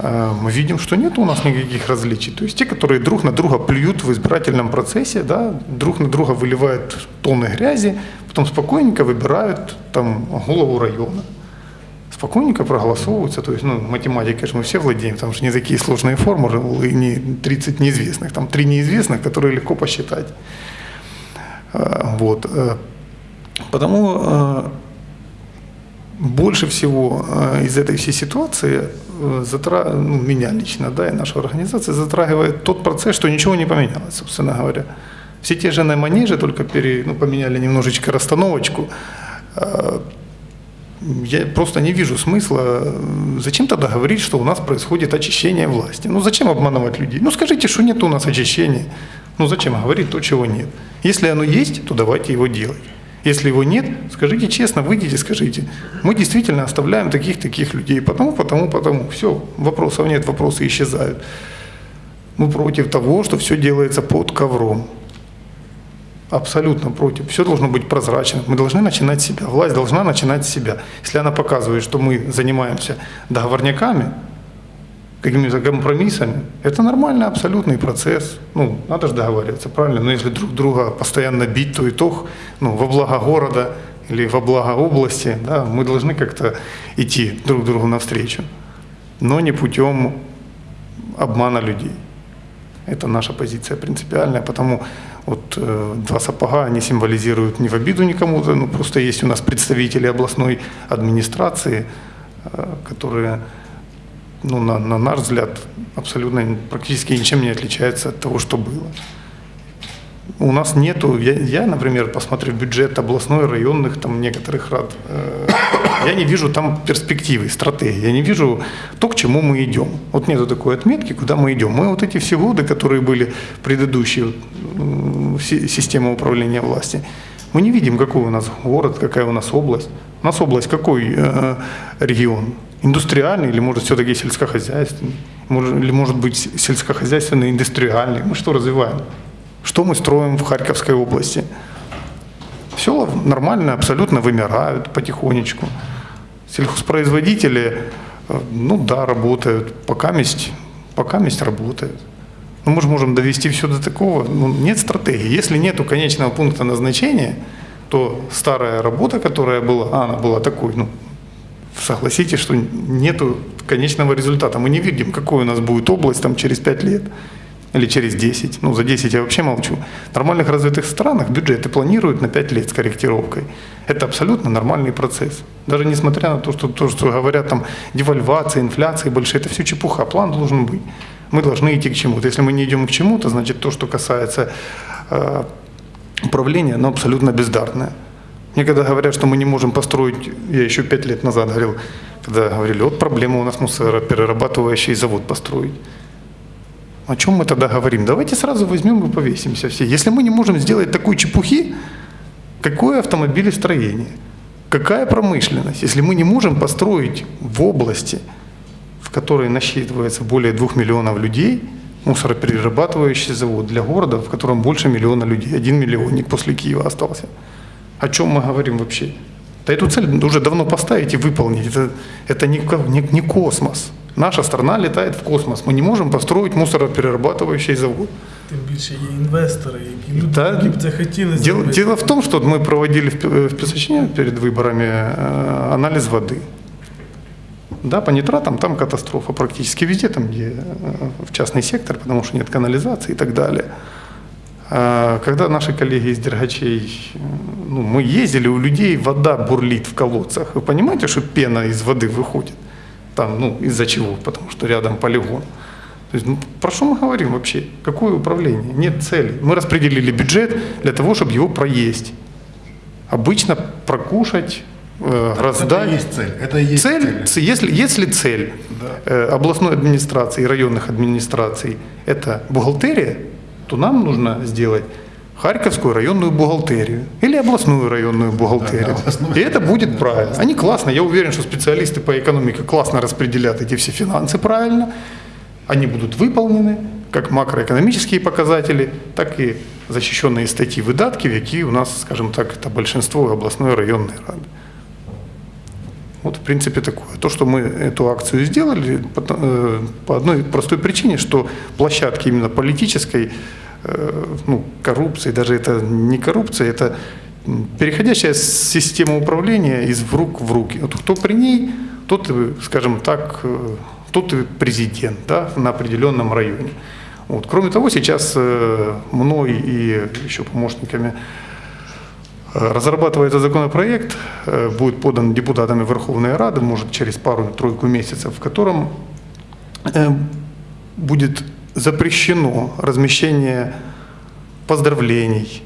Э, Мы видим, что нет у нас никаких различий. То есть те, которые друг на друга плюют в избирательном процессе, да, друг на друга выливают тонны грязи, потом спокойненько выбирают там, голову района спокойненько проголосовываются. То есть, ну, математикой же мы все владеем, там же не такие сложные формулы, не 30 неизвестных, там три неизвестных, которые легко посчитать. Э, Вот. э, Потому больше всего из этой всей ситуации затра... ну, меня лично, да, и наша организация затрагивает тот процесс, что ничего не поменялось, собственно говоря. Все те же на манеже, только пере... ну, поменяли немножечко расстановочку. Э, я просто не вижу смысла. Зачем тогда говорить, что у нас происходит очищение власти? Ну зачем обманывать людей? Ну скажите, что нет у нас очищения. Ну зачем говорить то, чего нет? Если оно есть, то давайте его делать. Если его нет, скажите честно, выйдите, скажите. Мы действительно оставляем таких-таких людей. Потому, потому, потому. Все, вопросов нет, вопросы исчезают. Мы против того, что все делается под ковром. Абсолютно против. Все должно быть прозрачным. Мы должны начинать с себя. Власть должна начинать с себя. Если она показывает, что мы занимаемся договорняками, какими-то компромиссами, это нормальный абсолютный процесс. Ну, надо же договариваться, правильно? Но если друг друга постоянно бить, то итог ну, во благо города или во благо области, да, мы должны как-то идти друг другу навстречу. Но не путем обмана людей. Это наша позиция принципиальная, потому вот э, два сапога, они символизируют не в обиду никому, ну просто есть у нас представители областной администрации, э, которые, ну, на, на наш взгляд, абсолютно практически ничем не отличаются от того, что было. У нас нету, я, я, например, посмотрю бюджет областной, районных, там некоторых рад, э, я не вижу там перспективы, стратегии, я не вижу то, к чему мы идем. Вот нету такой отметки, куда мы идем. Мы вот эти все годы, которые были предыдущие, м, си- система управления власти, мы не видим, какой у нас город, какая у нас область. У нас область какой э, регион? Индустриальный или, может, все-таки сельскохозяйственный? Может, или, может быть, сельскохозяйственный, индустриальный? Мы что развиваем? Что мы строим в Харьковской области? Села нормально, абсолютно вымирают потихонечку. Сельхозпроизводители, э, ну да, работают, пока месть, пока месть работают. Но мы же можем довести все до такого, ну, нет стратегии. Если нет конечного пункта назначения, то старая работа, которая была, она была такой, ну, согласитесь, что нету конечного результата. Мы не видим, какой у нас будет область там через 5 лет или через 10. Ну, за 10 я вообще молчу. В нормальных развитых странах бюджеты планируют на 5 лет с корректировкой. Это абсолютно нормальный процесс. Даже несмотря на то, что, то, что говорят там девальвация, инфляция большая, это все чепуха. План должен быть. Мы должны идти к чему-то. Если мы не идем к чему-то, значит то, что касается э, управления, оно абсолютно бездарное. Мне когда говорят, что мы не можем построить, я еще пять лет назад говорил, когда говорили, вот проблема у нас мусороперерабатывающий завод построить. О чем мы тогда говорим? Давайте сразу возьмем и повесимся все. Если мы не можем сделать такой чепухи, какое автомобилестроение? Какая промышленность? Если мы не можем построить в области, в которой насчитывается более двух миллионов людей, мусороперерабатывающий завод для города, в котором больше миллиона людей, один миллионник после Киева остался О чем мы говорим вообще? Да эту цель уже давно поставить и выполнить. Это, это не, ко- не, не космос. Наша страна летает в космос. Мы не можем построить мусороперерабатывающий завод. Тим більше є інвестори, які люди, Да. які б це хотіли Дело, зробити. дело в том, что мы проводили в Пе- в Песочине перед выборами э, анализ воды. Да, по нитратам там катастрофа практически везде, там, где э, в частный сектор, потому что нет канализации и так далее. А Когда наши коллеги из Дергачей, ну, мы ездили, у людей вода бурлит в колодцах. Вы понимаете, что пена из воды выходит? Там, ну, из-за чего? Потому что рядом полигон. То есть, ну, про что мы говорим вообще? Какое управление? Нет цели. Мы распределили бюджет для того, чтобы его проесть. Обычно прокушать, э, Это раздать. и есть цель. Это есть Цель, цель. если, если цель э, областной администрации и районных администраций – это бухгалтерия, то нам нужно сделать Харьковскую районную бухгалтерию или областную районную бухгалтерию. Да, областную. И это будет правильно. Они классно, я уверен, что специалисты по экономике классно распределят эти все финансы правильно. Они будут выполнены, как макроэкономические показатели, так и защищенные статьи выдатків, які у нас, скажем так, это большинство областной районной рады. Вот, в принципе, такое. То, что мы эту акцию сделали, по, э, одной простой причине, что площадки именно политической э, ну, коррупции, даже это не коррупция, это переходящая система управления из рук в руки. Вот кто при ней, тот, и, скажем так, э, тот и президент да, на определенном районе. Вот. Кроме того, сейчас э, мной и еще помощниками Э, Разрабатывается законопроект, э, будет подан депутатами Верховной Рады, может через пару-тройку месяцев, в котором э, будет запрещено размещение поздравлений,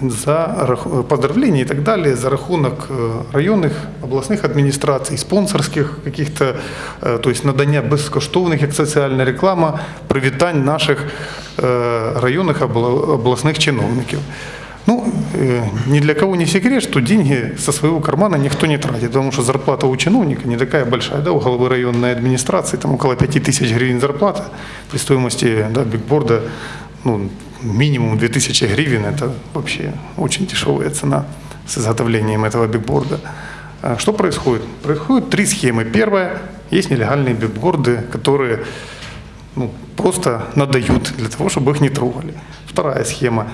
за рах- поздравления и так далее за рахунок э, районных, областных администраций, спонсорских каких-то, э, то есть надання безкоштовних, як соціальна реклама, привітань наших э, районных обла- областных чиновників. Ну, э, ни для кого не секрет, что деньги со своего кармана никто не тратит, потому что зарплата у чиновника не такая большая, да, у главы районной администрации там около 5 тысяч гривен зарплата, при стоимости да, бигборда ну, минимум 2000 гривен, это вообще очень дешевая цена с изготовлением этого бигборда. А Что происходит? Происходит три схемы. Первая, есть нелегальные бигборды, которые ну, просто надают для того, чтобы их не трогали. Вторая схема.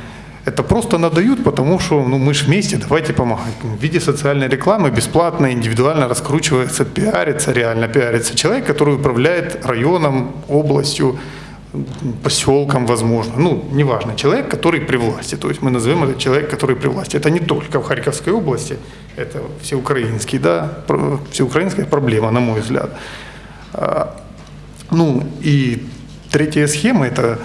Это просто надают, потому что ну, мы же вместе, давайте помогать. В виде социальной рекламы бесплатно, индивидуально раскручивается, пиарится, реально пиарится человек, который управляет районом, областью, поселком, возможно. Ну, неважно, человек, который при власти. То есть мы назовем это человек, который при власти. Это не только в Харьковской области, это всеукраинский, да, всеукраинская проблема, на мой взгляд. А, Ну і третя схема на-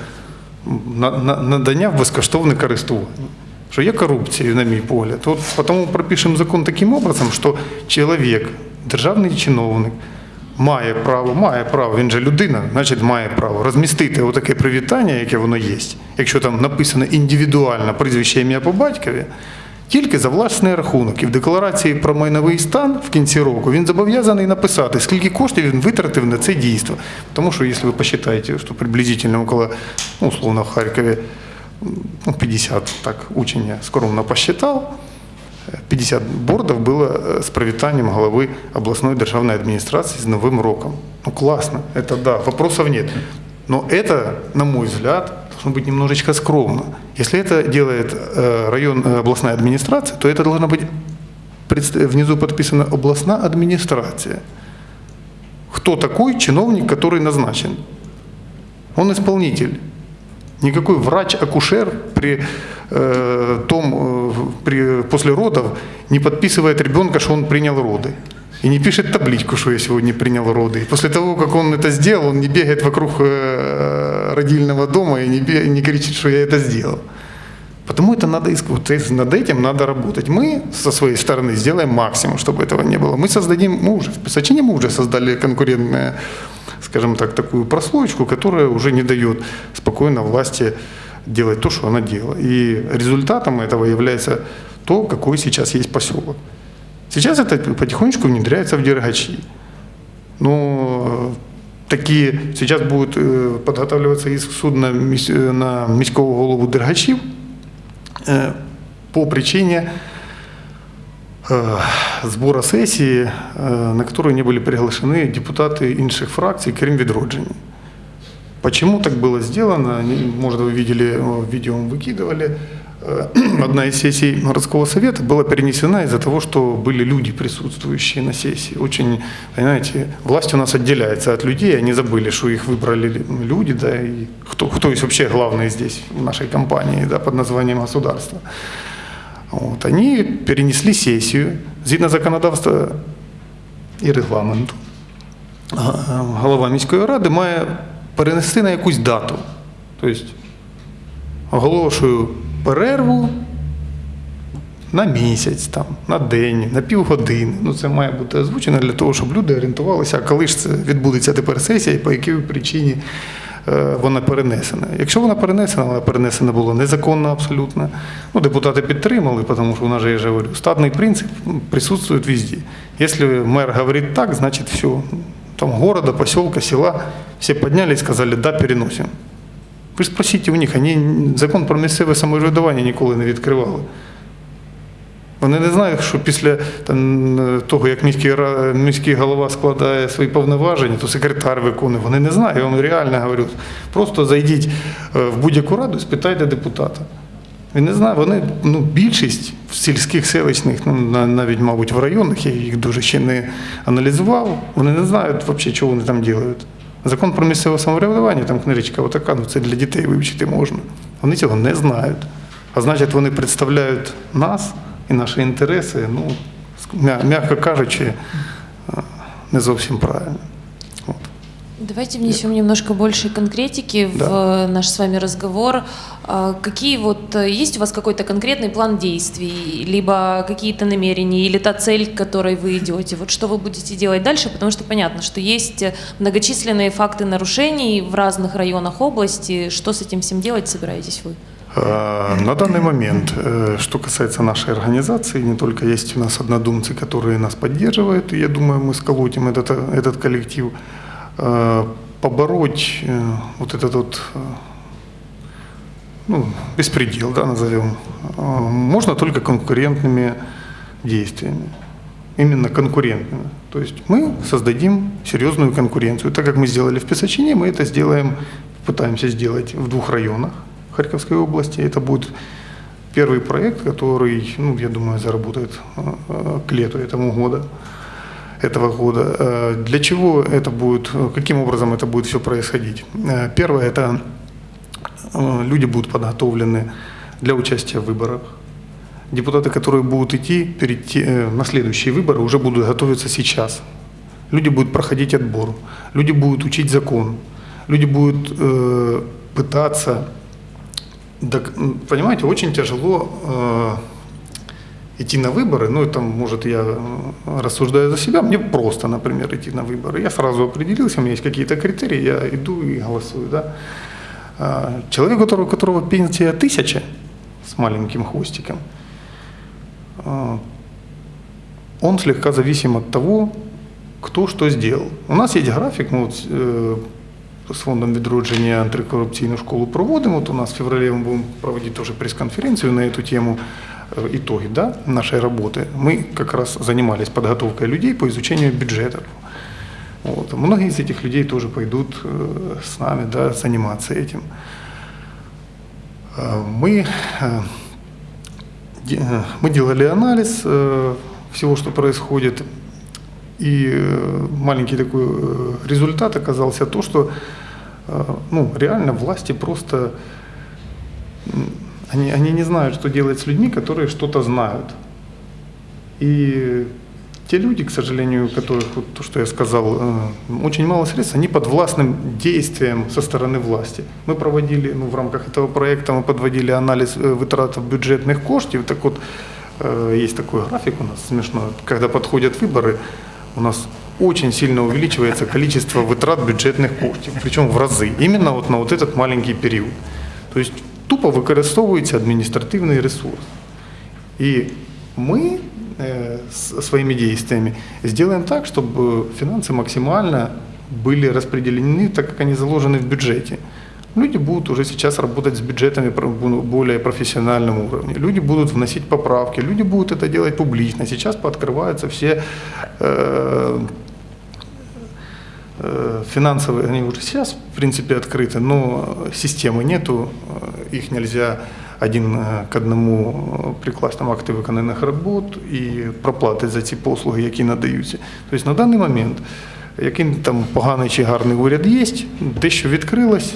надання в безкоштовне користування. Що є корупція, на мій погляд. От тому пропишемо закон таким образом, що чоловік, державний чиновник, має право, має право, він же людина, значить має право розмістити отаке привітання, яке воно є, якщо там написано індивідуально прізвище ім'я по батькові, тільки за власний рахунок. І в декларації про майновий стан в кінці року він зобов'язаний написати, скільки коштів він витратив на це дійство. Тому що, якщо ви посчитаєте, що приблизительно около, ну, условно, в Харкові ну, 50, так, учень я скромно посчитал, 50 бордов было э, с привітанням головы областной державной администрации с Новым роком. Ну классно, это да, вопросов нет. Но это, на мой взгляд, должно быть немножечко скромно. Если это делает э, район, э, областная администрация, то это должно быть внизу подписано областная администрация. Кто такой чиновник, который назначен? Он исполнитель. Никакой врач-акушер при э, том, э, при, после родов не подписывает ребенка, что он принял роды. И не пишет табличку, что я сегодня принял роды. И после того, как он это сделал, он не бегает вокруг э, родильного дома и не, бе- не кричит, что я это сделал. Потому это надо вот над этим надо работать. Мы со своей стороны сделаем максимум, чтобы этого не было. Мы создадим, мы уже в Песочине мы уже создали конкурентное, скажем так, такую прослоечку, которая уже не дает спокойно власти делать то, что она делала. И результатом этого является то, какой сейчас есть поселок. Сейчас это потихонечку внедряется в Дергачи. Но такие сейчас будет э, подготавливаться иск судна міс- э, на міського голову Дергачів э, по причине э, сбора сессии, э, на которую не были приглашены депутаты інших фракций, крім відродження. Почему так было сделано? Не- Может, вы видели, э, видео мы выкидывали. Э, Одна из сессий городского совета была перенесена из-за того, что были люди, присутствующие на сессии. Очень, понимаете, власть у нас отделяется от людей, они забыли, что их выбрали люди, да, и кто, кто есть вообще главный здесь, в нашей компании, да, под названием государство. Вот. Они перенесли сессию, згідно законодавства і регламенту. Га- Голова міської ради має перенести на якусь дату. Тобто оголошую перерву на місяць, там, на день, на півгодини. Ну, це має бути озвучено для того, щоб люди орієнтувалися, коли ж це відбудеться тепер сесія і по якій причині е, вона перенесена. Якщо вона перенесена, вона перенесена була незаконно абсолютно. Ну, депутати підтримали, тому що у нас я же говорю, статний принцип присутствує везде. Якщо мер говорить так, значить все. Там города, поселка, села, все подняли и сказали, да, переносим. Ви ж спросіть у них, вони закон про місцеве самоврядування ніколи не відкривали. Вони не знають, що після там, того, як міський, міський голова складає свої повноваження, то секретар виконує. Вони не знають, я вам реально говорю. Просто зайдіть е, в будь-яку раду і спитайте депутата. Він не знає, вони ну, більшість в сільських селищних, ну, навіть, мабуть, в районах, я їх дуже ще не аналізував, вони не знають взагалі, що вони там роблять. Закон про місцеве самоврядування, там книжечка отака, ну це для дітей вивчити можна. Вони цього не знають. А значить, вони представляють нас і наші інтереси, ну, м'яко кажучи, е, не зовсім правильно. Давайте внесем немножко больше конкретики в э, наш с вами разговор. А, Какие вот э, есть у вас какой-то конкретный план действий, либо какие-то намерения, или та цель, к которой вы идете? Вот что вы будете делать дальше? Потому что понятно, что есть э, многочисленные факты нарушений в разных районах области. Что с этим всем делать собираетесь вы? Э, На данный момент, э, что касается нашей организации, не только есть у нас однодумцы, которые нас поддерживают, и я думаю, мы сколотим этот, этот коллектив, побороть э, вот этот вот э, ну, беспредел, да, назовем, э, можно только конкурентными действиями. Именно конкурентными. То есть мы создадим серьезную конкуренцию. Так как мы сделали в Песочине, мы это сделаем, пытаемся сделать в двух районах Харьковской области. Это будет первый проект, который, ну, я думаю, заработает э, э, к лету этому года этого года. Э, Для чего это будет, э, каким образом это будет все происходить? Э, Первое, это люди будут подготовлены для участия в выборах. Депутаты, которые будут идти перейти на следующие выборы, уже будут готовиться сейчас. Люди будут проходить отбор, люди будут учить закон, люди будут пытаться... понимаете, очень тяжело идти на выборы, ну, это, может, я э, рассуждаю за себя, мне просто, например, идти на выборы. Я сразу определился, у меня есть какие-то критерии, я иду и голосую, да. А, Человек, у которого, у которого пенсия тысяча с маленьким хвостиком, а, он слегка зависим от того, кто что сделал. У нас есть график, мы вот э, с фондом відродження антикорупційну школу проводим. Вот у нас в феврале мы будем проводить тоже пресс-конференцию на эту тему, итоги да, нашей работы. Мы как раз занимались подготовкой людей по изучению бюджетов. Вот. Многие из этих людей тоже пойдут э, с нами да, заниматься этим. Э, Мы, э, э, мы делали анализ э, всего, что происходит, и э, маленький такой э, результат оказался то, что э, ну, реально власти просто они, они не знают, что делать с людьми, которые что-то знают. И те люди, к сожалению, которых, вот то, что я сказал, э, очень мало средств, они под властным действием со стороны власти. Мы проводили, ну, в рамках этого проекта мы подводили анализ э, вытрат бюджетных коштів. Так вот, э, есть такой график у нас смешной. Когда подходят выборы, у нас очень сильно увеличивается количество вытрат бюджетных коштів, причем в разы, именно вот на вот этот маленький период. То есть тупо використовується адміністративний ресурс. И мы э, с- своими действиями сделаем так, чтобы финансы максимально были распределены так, как они заложены в бюджете. Люди будут уже сейчас работать с бюджетами про- бу- более профессиональном уровне. Люди будут вносить поправки, люди будут это делать публично. Сейчас пооткрываются все э, э, финансовые, они уже сейчас, в принципе, открыты, но системы нету, э, их нельзя один е, к одному е, прикласти там акти виконаних робот і проплати за ці послуги, які надаються. Тобто на даний момент, який там поганий чи гарний уряд є, те, що відкрилось,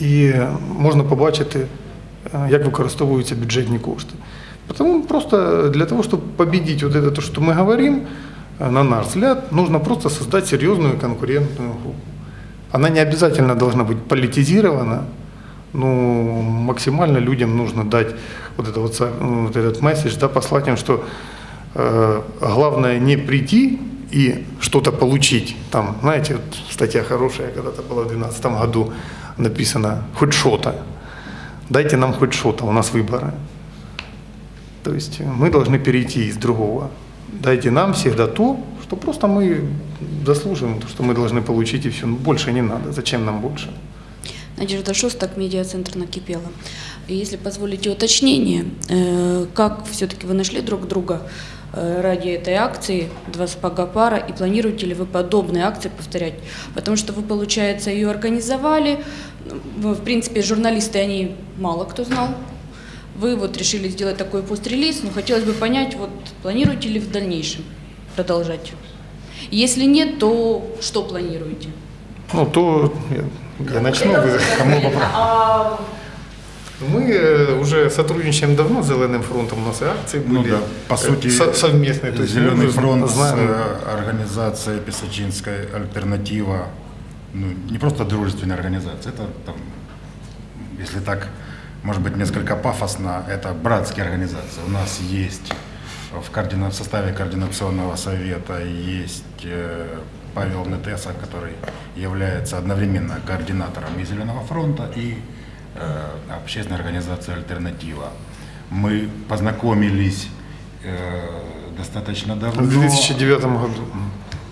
і можна побачити, е, як використовуються бюджетні кошти. Тому просто для того, чтобы победить вот это, то, что мы говорим, э, на наш взгляд, нужно просто создать серьезную конкурентную группу. Она не обязательно должна быть политизирована, но максимально людям нужно дать вот, это вот, вот этот месседж, да, послать им, что э, главное не прийти и что-то получить. Там, знаете, вот статья хорошая когда-то была в 2012 году написано «хоть что-то». Дайте нам хоть что-то, у нас выборы. То есть мы должны перейти из другого. Дайте нам всегда то, что просто мы заслуживаем, то, что мы должны получить и все. Больше не надо. Зачем нам больше? Надежда Шостак, медиацентр накипела. И Если позволите уточнение, э, как все-таки вы нашли друг друга э, ради этой акции «Два сапога пара» и планируете ли вы подобные акции повторять? Потому что вы, получается, ее организовали, ну, в принципе, журналисты, они мало кто знал, вы вот решили сделать такой пост-релиз, но хотелось бы понять, вот планируете ли в дальнейшем продолжать? Если нет, то что планируете? Ну, то я, я начну. Вы, кому вопрос? Мы э, уже сотрудничаем давно с Зеленым фронтом, у нас и акции были. Ну да, по э, сути, со- совместные. То есть Зеленый фронт с знаем. э, организацией Песочинской альтернатива, ну, не просто дружественная организация, это там, если так, может быть, несколько пафосно, это братские организации. У нас есть в, координа- в составе координационного совета есть э, Павел Нетеса, который является одновременно координатором и Зеленого фронта, и э, общественной организации «Альтернатива». Мы познакомились э, достаточно давно. В 2009 году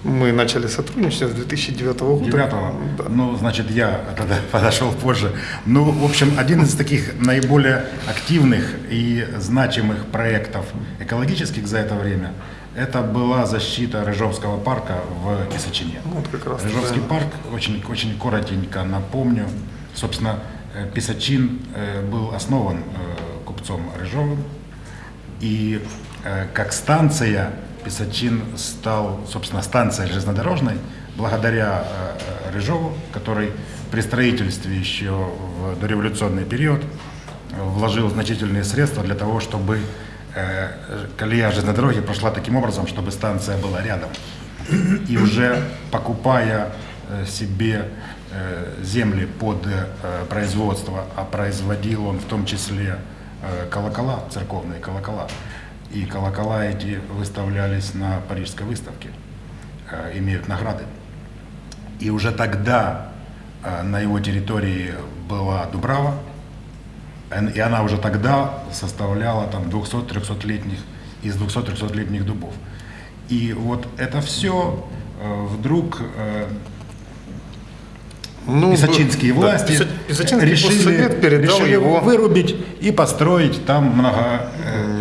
мы начали сотрудничать с 2009 года. Девятого. Да. Ну, значит, я тогда подошел позже. Ну, в общем, один из таких наиболее активных и значимых проектов экологических за это время это была защита Рыжовского парка в Песочине. Вот как раз Рыжовский правильно. парк, очень, очень коротенько напомню, собственно, э, Песочин э, был основан э, купцом Рыжовым, и э, как станция Песочин стал, собственно, станцией железнодорожной благодаря э, Рыжову, который при строительстве еще в дореволюционный период э, вложил значительные средства для того, чтобы э, колея железной дороги прошла таким образом, чтобы станция была рядом. И уже покупая себе земли под производство, а производил он в том числе колокола, церковные колокола. И колокола эти выставлялись на Парижской выставке, э, имеют награды. И уже тогда э, на его территории была Дубрава, Эн- и она уже тогда составляла там 200-300-летних, из 200-300-летних дубов. И вот это все вдруг э, Ну, песочинские да, власти Песо- Песочинский решили, решили его вырубить и построить там много,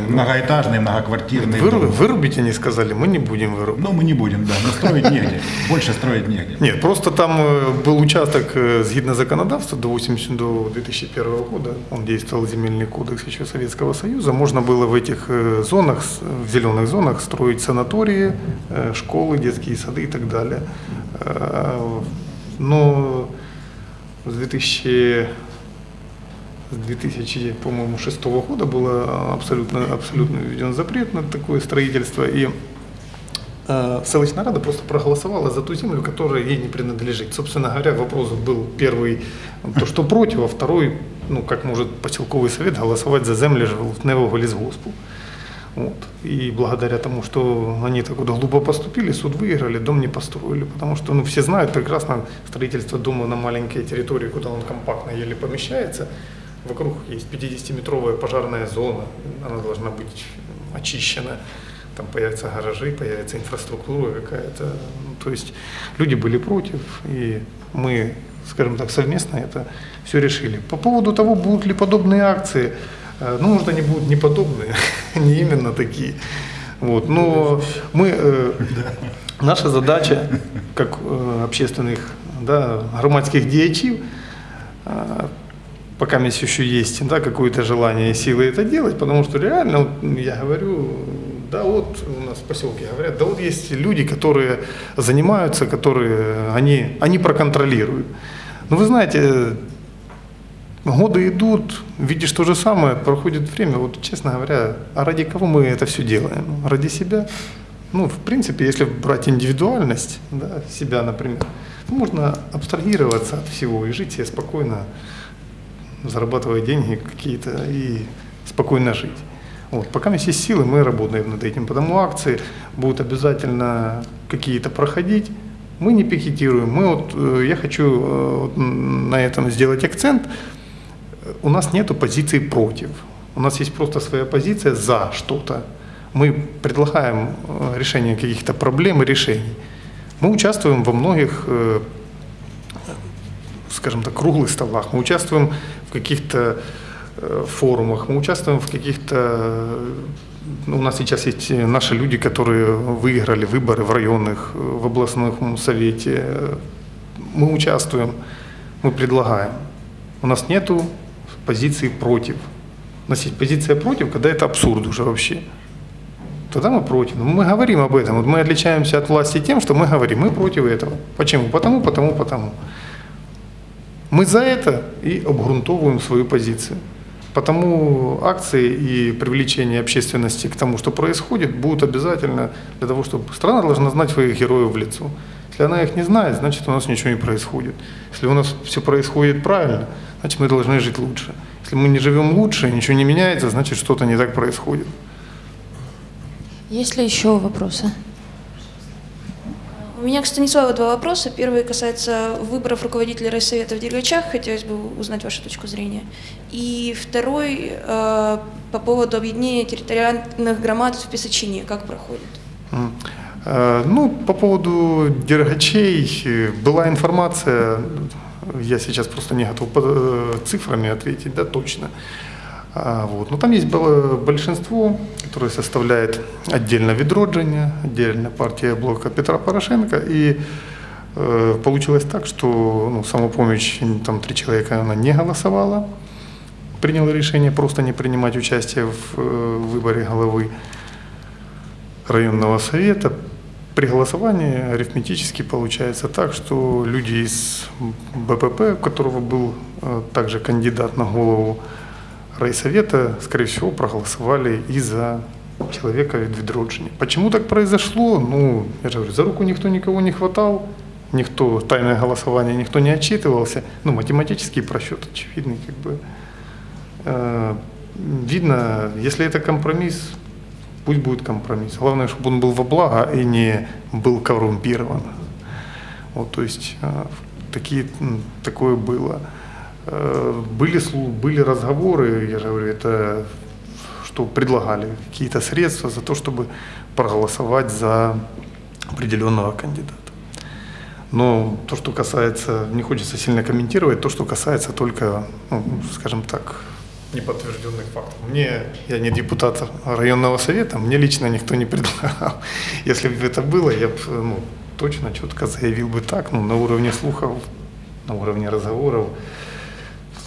многоэтажный, многоквартирный Выру- вырубить они сказали, мы не будем вырубать. Ну, мы не будем, да, но строить негде, больше строить негде. Нет, просто там э, был участок, э, згідно законодавства, до, 80, до 2001 года, он действовал земельный кодекс еще Советского Союза, можно было в этих э, зонах, в зеленых зонах строить санатории, школы, детские сады и так далее. Но с 2000 с 2000, по-моему, 6 года было абсолютно, абсолютно введен запрет на такое строительство. И э, селищная рада просто проголосовала за ту землю, которая ей не принадлежит. Собственно говоря, вопрос был первый, то, что против, а второй, ну, как может поселковый совет голосовать за землю жовтневого лесгоспу. Вот. И благодаря тому, что они так вот глупо поступили, суд выиграли, дом не построили. Потому что ну, все знают прекрасно строительство дома на маленькой территории, куда он компактно еле помещается. Вокруг есть 50-метровая пожарная зона, она должна быть очищена. Там появятся гаражи, появится инфраструктура какая-то. Ну, то есть люди были против, и мы скажем так, совместно это все решили. По поводу того, будут ли подобные акции, э, ну, может, они будут не подобные, не именно такие. Вот, но мы, э, наша задача, как э, общественных, да, громадских діячів, пока меня еще есть да, какое-то желание и силы это делать, потому что реально, вот я говорю, да вот у нас в поселке говорят, да вот есть люди, которые занимаются, которые они, они проконтролируют. Но вы знаете, годы идут, видишь то же самое, проходит время, вот честно говоря, а ради кого мы это все делаем? Ради себя? Ну, в принципе, если брать индивидуальность, да, себя, например, можно абстрагироваться от всего и жить себе спокойно, зарабатывать деньги какие-то и спокойно жить. Вот. Пока у нас есть силы, мы работаем над этим. Потому акции будут обязательно какие-то проходить. Мы не пикетируем. Мы вот, э, я хочу э, на этом сделать акцент. У нас нет позиции против. У нас есть просто своя позиция за что-то. Мы предлагаем э, решение каких-то проблем и решений. Мы участвуем во многих скажем так, круглых столах, мы участвуем в каких-то э, форумах, мы участвуем в каких-то... э, У нас сейчас есть наши люди, которые выиграли выборы в районных, э, в областном совете. Мы участвуем, мы предлагаем. У нас нету позиции против. У нас есть позиция против, когда это абсурд уже вообще. Тогда мы против. Мы говорим об этом. Вот мы отличаемся от власти тем, что мы говорим, мы против этого. Почему? Потому, потому, потому. Мы за это и обґрунтовываем свою позицию. Потому акции и привлечение общественности к тому, что происходит, будут обязательно для того, чтобы страна должна знать своих героев в лицо. Если она их не знает, значит у нас ничего не происходит. Если у нас все происходит правильно, значит мы должны жить лучше. Если мы не живем лучше, ничего не меняется, значит что-то не так происходит. Есть ли еще вопросы? У меня к Станиславу два вопроса. Первый касается выборов руководителей райсовета в Дергачах. Хотелось бы узнать вашу точку зрения. И второй э, по поводу объединения территориальных громад в Песочине. Как проходит? Э, Ну, по поводу дергачей э, была информация, я сейчас просто не готов э, цифрами ответить, да, точно. Вот. Но там есть большинство, которое составляет отдельно Відродження, отдельно партия блока Петра Порошенко. И э, получилось так, что ну, самопомощь, там три человека, она не голосовала, приняла решение просто не принимать участие в э, выборе головы районного совета. При голосовании арифметически получается так, что люди из БПП, у которого был э, также кандидат на голову райсовета, скорее всего, проголосовали и за человека від відродження. Почему так произошло? Ну, я же говорю, за руку никто никого не хватал, никто, тайное голосование, никто не отчитывался. Ну, математический просчет очевидный, как бы. Э, Видно, если это компромисс, пусть будет компромисс. Главное, чтобы он был во благо и не был коррумпирован. Вот, то есть э, такие, такое было. Э, Были, были разговоры, я же говорю, это что предлагали какие-то средства за то, чтобы проголосовать за определенного кандидата. Но то, что касается, не хочется сильно комментировать, то, что касается только, ну, скажем так, неподтвержденных фактов. Мне, я не депутат районного совета, мне лично никто не предлагал. Если бы это было, я бы ну, точно четко заявил бы так, ну, на уровне слухов, на уровне разговоров.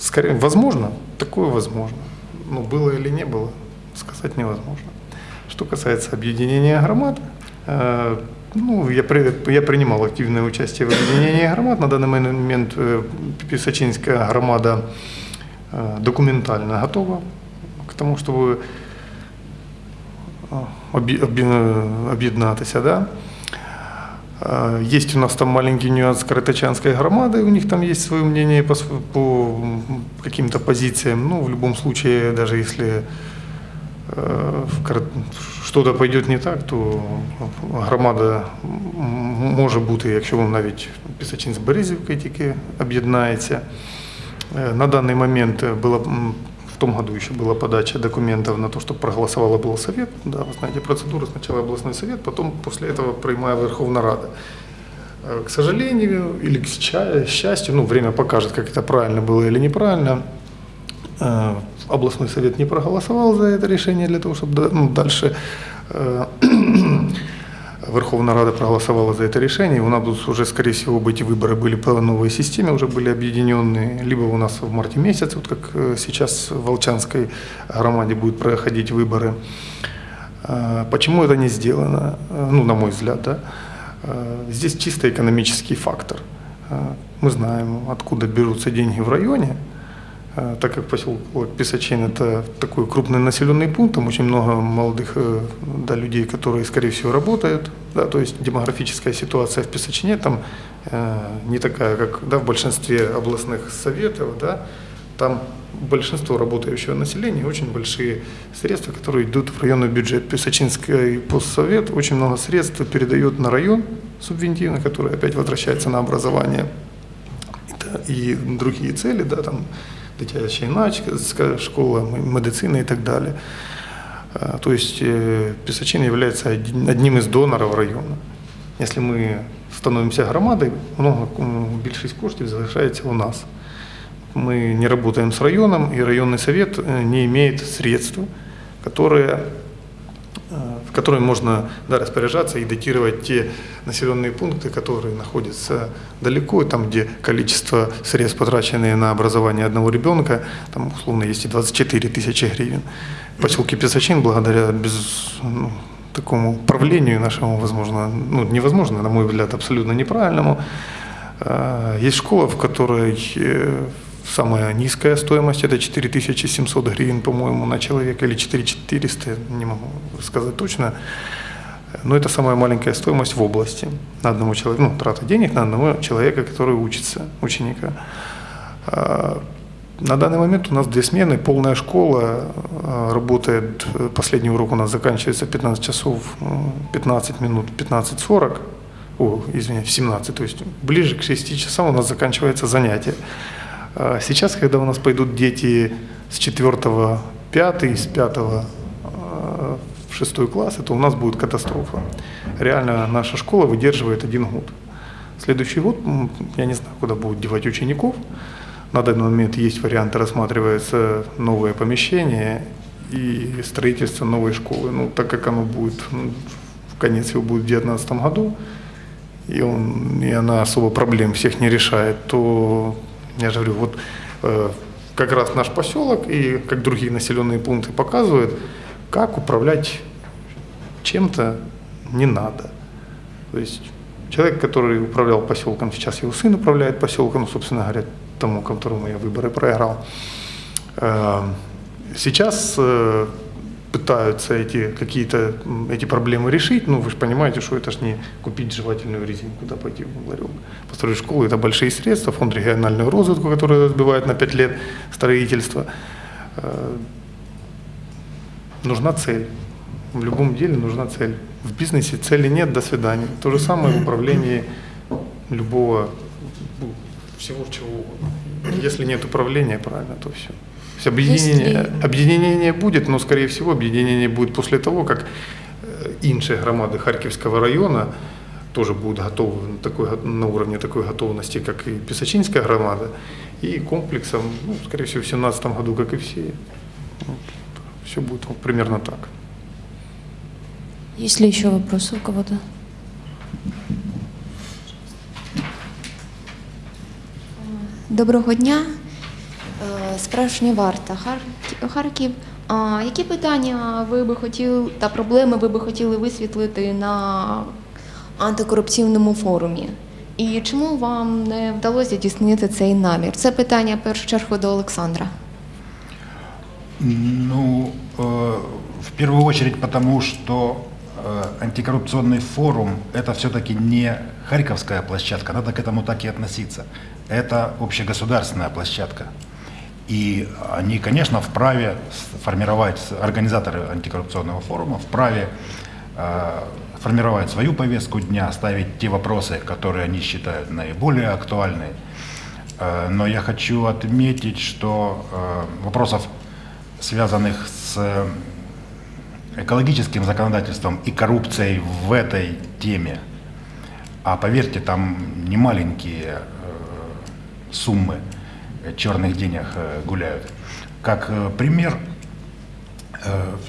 Скорее, возможно, такое возможно. Но было или не было, сказать невозможно. Что касается объединения громад, э, ну, я, при- я принимал активное участие в объединении громад. На данный момент э, Писачинская громада э, документально готова к тому, чтобы э, об'є- об'є- об'єднатися. Да? Э, Есть у нас там маленький нюанс Каратачанской громады, у них там есть свое мнение по, св- по м, каким-то позициям. Ну, в любом случае, даже если э, в Кар- что-то пойдет не так, то громада м, може бути, якщо вам навіть Пісачин з Березівкою тільки об'єднається. Э, На данный момент э, было м, в том году еще была подача документов на то, чтобы проголосовал облсовет. Да, вы знаете процедуру. Сначала областной совет, потом после этого принимая Верховная Рада. Э, К сожалению или к сча- счастью, ну, время покажет, как это правильно было или неправильно. Э, Областной совет не проголосовал за это решение для того, чтобы ну, дальше э, Верховная Рада проголосовала за это решение. У нас будут уже, скорее всего, бы эти выборы были по новой системе, уже были объединенные. Либо у нас в марте месяце, вот как э, сейчас в Волчанской громаде будут проходить выборы. Э, Почему это не сделано? Э, Ну, на мой взгляд, да. Э, Здесь чисто экономический фактор. Мы знаем, откуда берутся деньги в районе, так как поселок Писачин – это такой крупный населенный пункт, там очень много молодых да, людей, которые, скорее всего, работают. Да, то есть демографическая ситуация в Писачине там э, не такая, как да, в большинстве областных советов. Да, там большинство работающего населения, очень большие средства, которые идут в районный бюджет. Писачинский постсовет очень много средств передает на район субвентивно, который опять возвращается на образование и другие цели, да, там дитяча юнацька школа, м- медицина и так далее. А, То есть э, Писачин является один- одним из доноров району. Если мы становимся громадой, много, м, більшість коштів залишається у нас. Мы не работаем с районом, и районный совет э, не имеет средств, которые в которые можно да, распоряжаться и датировать те населенные пункты, которые находятся далеко, там, где количество средств, потраченные на образование одного ребенка, там, условно, есть и 24 тысячи гривен. В поселке Песочин, благодаря без, ну, такому правлению нашему, возможно, ну, невозможно, на мой взгляд, абсолютно неправильному, э, есть школа, в которой э, самая низкая стоимость это 4700 гривен, по-моему, на человека, или 4400, не могу сказать точно. Но это самая маленькая стоимость в области на одного человека, ну, трата денег на одного человека, который учится, ученика. А, На данный момент у нас две смены, полная школа, а, работает, последний урок у нас заканчивается в 15 часов, э, 15 минут, 15.40, о, извиняюсь, в 17, то есть ближе к 6 часам у нас заканчивается занятие. А Сейчас, когда у нас пойдут дети с 4 5 с 5 в 6 класс, это у нас будет катастрофа. Реально наша школа выдерживает один год. Следующий год, я не знаю, куда будут девать учеников. На данный момент есть варианты, рассматривается новое помещение и строительство новой школы. Ну, так как оно будет, ну, в конец его будет в 2019 году, и, он, и она особо проблем всех не решает, то я же говорю, вот э, как раз наш поселок и как другие населенные пункты показывают, как управлять чем-то не надо. То есть человек, который управлял поселком, сейчас его сын управляет поселком, собственно говоря, тому, которому я выборы проиграл. Э, Сейчас э, пытаются эти какие-то эти проблемы решить. Ну, вы же понимаете, что это же не купить жевательную резинку, куда пойти в ларек. Построить школу – это большие средства, фонд региональную розвитку, который разбивает на 5 лет строительство. Э, Нужна цель. В любом деле нужна цель. В бизнесе цели нет, до свидания. То же самое в управлении любого, ну, всего чего угодно. Если нет управления, правильно, то все. То есть объединение, Если- объединение будет, но, скорее всего, объединение будет после того, как э, інші громади Харківського району тоже будут готовы на, такой, го- на уровне такой готовности, как и Песочинская громада, и комплексом, ну, скорее всего, в 2017 году, как и все. все будет вот примерно так. Есть ли еще вопросы у кого-то? Доброго дня. Е, Справжня варта Харків- Харків. А які питання ви би хотіли та проблеми ви би хотіли висвітлити на антикорупційному форумі? І чому вам не вдалося здійснити цей намір? Це питання в першу чергу до Олександра. Ну, э, в первую очередь потому, что э, антикоррупционный форум – это все-таки не харьковская площадка, надо к этому так и относиться. Это общегосударственная площадка. И они, конечно, вправе формировать, организаторы антикоррупционного форума вправе э, формировать свою повестку дня, ставить те вопросы, которые они считают наиболее актуальными. Э, Но я хочу отметить, что э, вопросов, связанных с экологическим законодательством и коррупцией в этой теме, А поверьте, там не маленькие суммы э, черных денег э, гуляют. Как э, пример,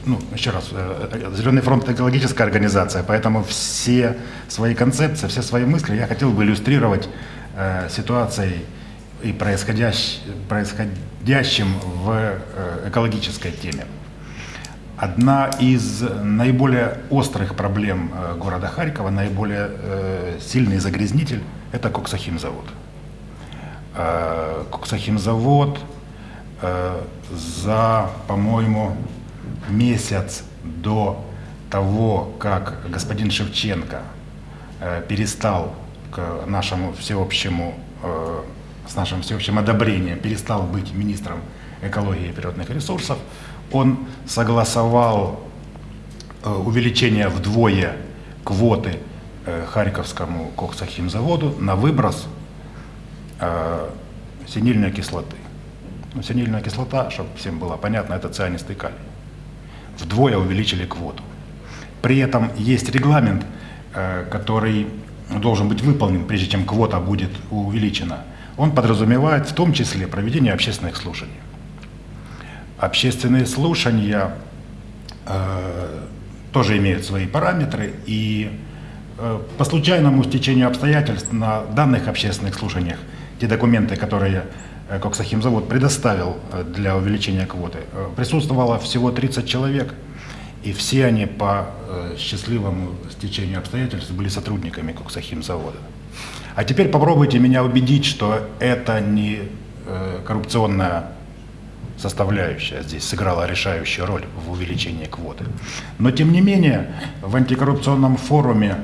ну, еще раз, Зеленый фронт экологическая организация, поэтому все свои концепции, все свои мысли я хотел бы иллюстрировать ситуацией и происходящ- происходящим в экологической теме. Одна из наиболее острых проблем города Харькова, наиболее сильный загрязнитель – это коксохимзавод. Э, Коксохимзавод э, за, по-моему, месяц до того, как господин Шевченко э, перестал к нашему всеобщему, э, с нашим всеобщим одобрением, перестал быть министром экологии и природных ресурсов, он согласовал э, увеличение вдвое квоты э, Харьковскому коксохимзаводу на выброс э, синильной кислоты. Ну, синильная кислота, чтобы всем было понятно, это цианистый калий. Вдвое увеличили квоту. При этом есть регламент, э, который должен быть выполнен, прежде чем квота будет увеличена. Он подразумевает в том числе проведение общественных слушаний. Общественные слушания э, тоже имеют свои параметры, и э, по случайному стечению обстоятельств на данных общественных слушаниях те документы, которые э, Коксахимзавод предоставил э, для увеличения квоты, э, присутствовало всего 30 человек, и все они по счастливому стечению обстоятельств были сотрудниками Коксахимзавода. А теперь попробуйте меня убедить, что это не коррупционная составляющая здесь сыграла решающую роль в увеличении квоты. Но тем не менее, в антикоррупционном форуме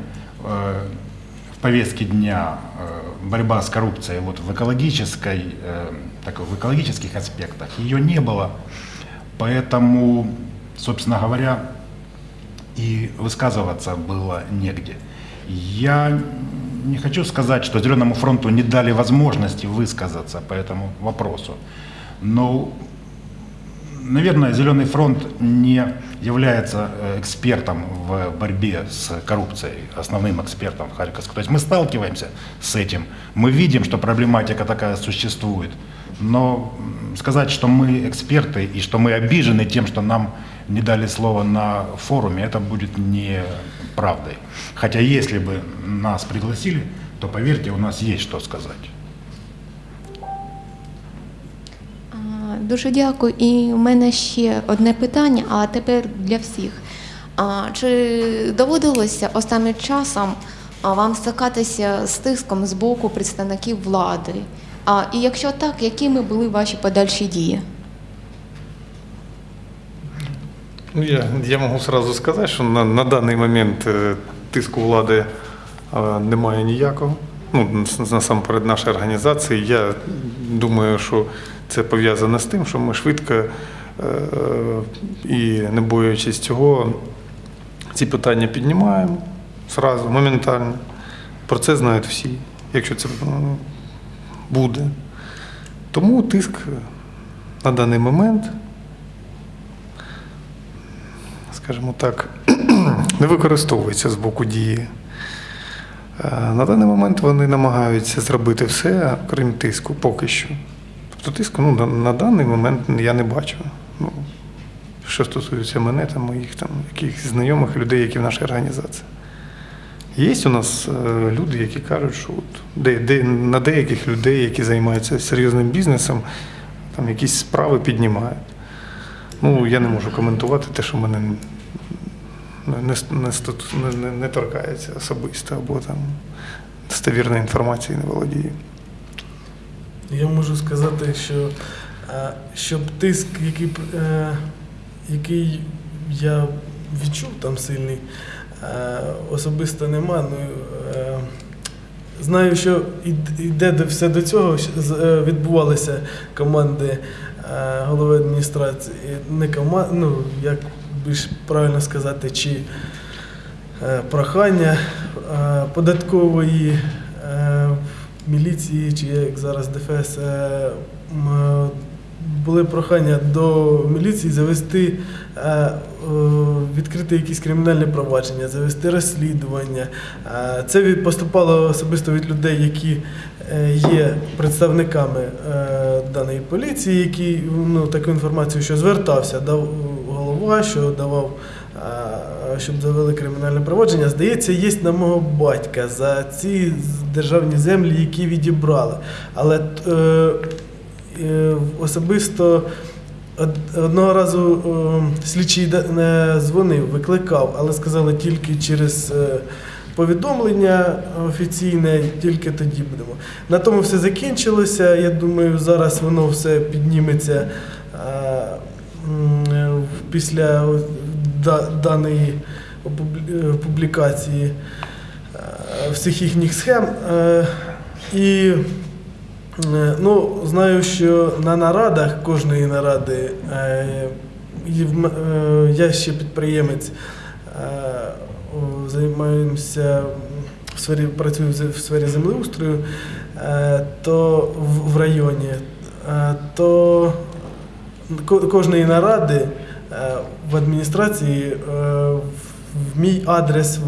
в повестке дня э, борьба с коррупцией вот в экологической, э, так, в экологических аспектах ее не было. Поэтому, собственно говоря, и высказываться было негде. Я не хочу сказать, что Зеленому фронту не дали возможности высказаться по этому вопросу. Но Наверное, Зеленый фронт не является э, экспертом в борьбе с коррупцией, основным экспертом в Харьковской. То есть мы сталкиваемся с этим, мы видим, что проблематика такая существует. Но сказать, что мы эксперты и что мы обижены тем, что нам не дали слово на форуме, это будет не правдой. Хотя если бы нас пригласили, то поверьте, у нас есть что сказать. Дуже дякую. І в мене ще одне питання, а тепер для всіх. А, Чи доводилося останнім часом вам стикатися з тиском з боку представників влади? А, І якщо так, якими були ваші подальші дії? Ну, я, я можу сразу сказати, що на, на даний момент е, тиску влади е, немає ніякого. Ну, насамперед нашої організації. Я думаю, що це пов'язано з тим, що ми швидко е, і не боячись цього, ці питання піднімаємо зразу, моментально. Про це знають всі, якщо це буде. Тому тиск на даний момент скажімо так, не використовується з боку дії. Е, На даний момент вони намагаються зробити все, крім тиску, поки що. Тиску ну, на, даний момент я не бачу. Ну, що стосується мене та моїх там, якихось знайомих людей, які в нашій організації. Є у нас е, люди, які кажуть, що от, де, де, на деяких людей, які займаються серйозним бізнесом, там якісь справи піднімають. Ну, я не можу коментувати те, що мене не, не, не, не, торкається особисто, або там достовірної інформації не володію. Я можу сказати, що е, щоб тиск, який, е, який я відчув там сильний, е, особисто нема. Ну, знаю, що йде все до цього, відбувалися команди голови адміністрації, не команд, ну, як більш правильно сказати, чи прохання податкової міліції, чи як зараз ДФС, е, були прохання до міліції завести е, е, від відкрити якісь кримінальні провадження, завести розслідування. Е, Це поступало особисто від людей, які е, є представниками е, даної поліції, які ну, таку інформацію, що звертався, дав голова, що давав, е, щоб завели кримінальне провадження. Здається, є на мого батька за ці державні землі, які відібрали. Але е, е, особисто одного разу е, слідчий не дзвонив, викликав, але сказали тільки через е, повідомлення офіційне, тільки тоді будемо. На тому все закінчилося. Я думаю, зараз воно все підніметься е, е, після даної е, публікації е, всіх їхніх схем. Е, І Ну, знаю, що на нарадах кожної наради я ще підприємець, займаємося в сфері, працюю в сфері землеустрою, то в, районі, то кожної наради в адміністрації е, в мій адрес, е,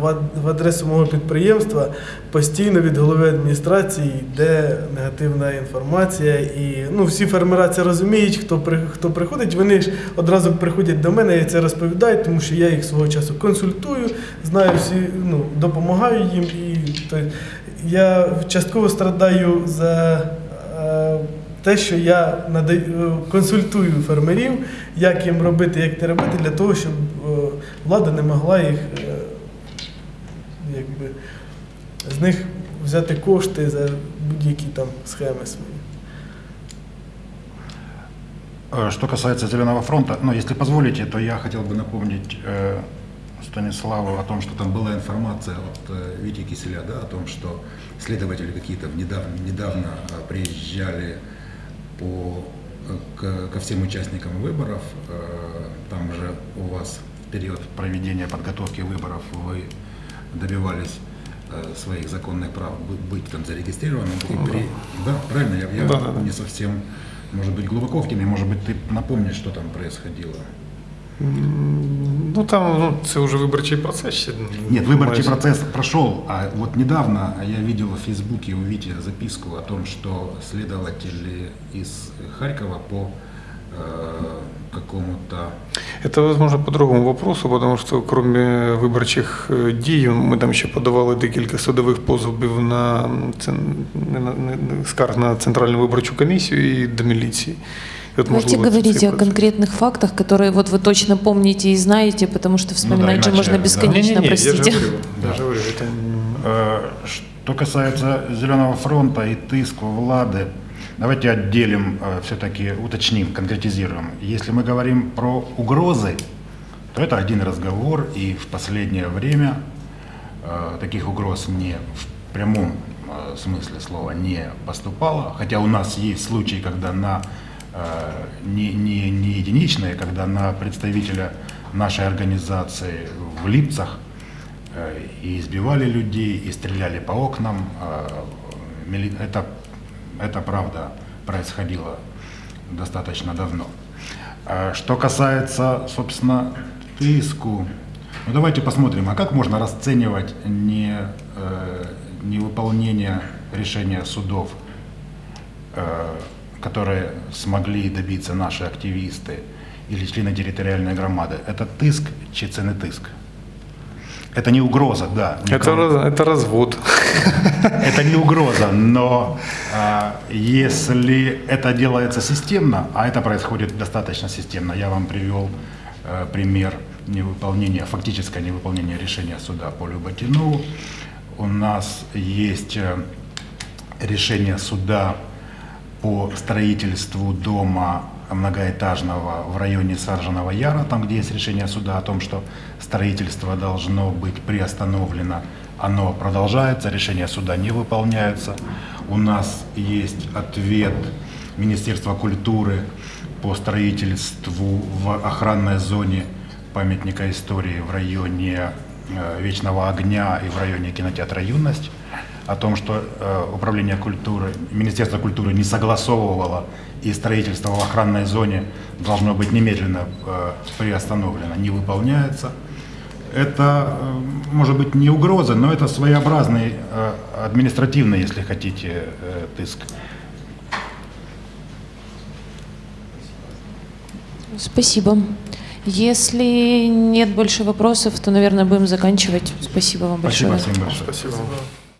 в ад- в адресу мого підприємства постійно від голови адміністрації йде негативна інформація. І ну, всі фермера це розуміють, хто, хто приходить, вони ж одразу приходять до мене і це розповідають, тому що я їх свого часу консультую, знаю всі, ну, допомагаю їм. І, то, я частково страдаю за. е, те, що я надаю, е, консультую фермерів, як їм робити, як не робити, для того, щоб е, влада не могла їх е, якби, з них взяти кошти за будь-які там схеми свої. Э, Что касается Зеленого фронта, ну, если позволите, то я хотел бы напомнить э, Станиславу о том, что там была информация от э, Вити Киселя, да, о том, что следователи какие-то недавно, недавно э, приезжали по, к- ко всем участникам выборов. Э, Там же у вас в период проведения подготовки выборов вы добивались э, своих законных прав бы- быть там зарегистрированным. И при- Да, правильно? Я, я Да, да, да. не совсем, может быть, глубоко в теме, может быть, ты напомнишь, что там происходило. М, Ну там ну, це вже виборчий процес ще. Нет, выборчий майже. процесс прошел, а вот недавно я видел в Фейсбуке у Вити записку о том, что следователи из Харькова по э, какому-то Это, возможно, по другому вопросу, потому что кроме виборчих е, дій, ми там ще подавали декілька судових позовів на, цен- не на- не- не- скарг на Центральну виборчу комісію і до міліції. Можливо, це говорить о конкретных фактах, которые вот вы точно помните и знаете, потому что вспоминать же иначе, можно да. бесконечно, простите. Я же говорю, Да. я же говорю, это не- Э, Что касается Зеленого фронта и тыску Влады, давайте отделим, все-таки уточним, конкретизируем. Если мы говорим про угрозы, то это один разговор, и в последнее время э, таких угроз не в прямом э, смысле слова не поступало, хотя у нас есть случаи, когда на э, не, не, не единичные, когда на представителя нашей организации в Липцах э, и избивали людей, и стреляли по окнам. э, Это, это правда происходило достаточно давно. А Что касается, собственно, тыску, ну давайте посмотрим, а как можно расценивать не, э, невыполнение решения судов, э, которые смогли добиться наши активисты или члены территориальной громады? Это тыск чи це не тыск? Это не угроза, да. Это, никому. раз- это развод. Это не угроза, но а, если это делается системно, а это происходит достаточно системно, я вам привел э, пример невыполнения, фактическое невыполнение решения суда по Люботину. У нас есть э, решение суда по строительству дома многоэтажного в районе Саржанова Яра, там, где есть решение суда о том, что строительство должно быть приостановлено. Оно продолжается, решение суда не выполняется. У нас есть ответ Министерства культуры по строительству в охранной зоне памятника истории в районе э, Вечного огня и в районе кинотеатра «Юность». О том, что э, Управление культуры, Министерство культуры не согласовывало и строительство в охранной зоне должно быть немедленно э, приостановлено, не выполняется. Это э, может быть не угроза, но это своеобразный э, административный, если хотите, э, тыск. Спасибо. Если нет больше вопросов, то, наверное, будем заканчивать. Спасибо вам большое. Спасибо всем большое. Спасибо.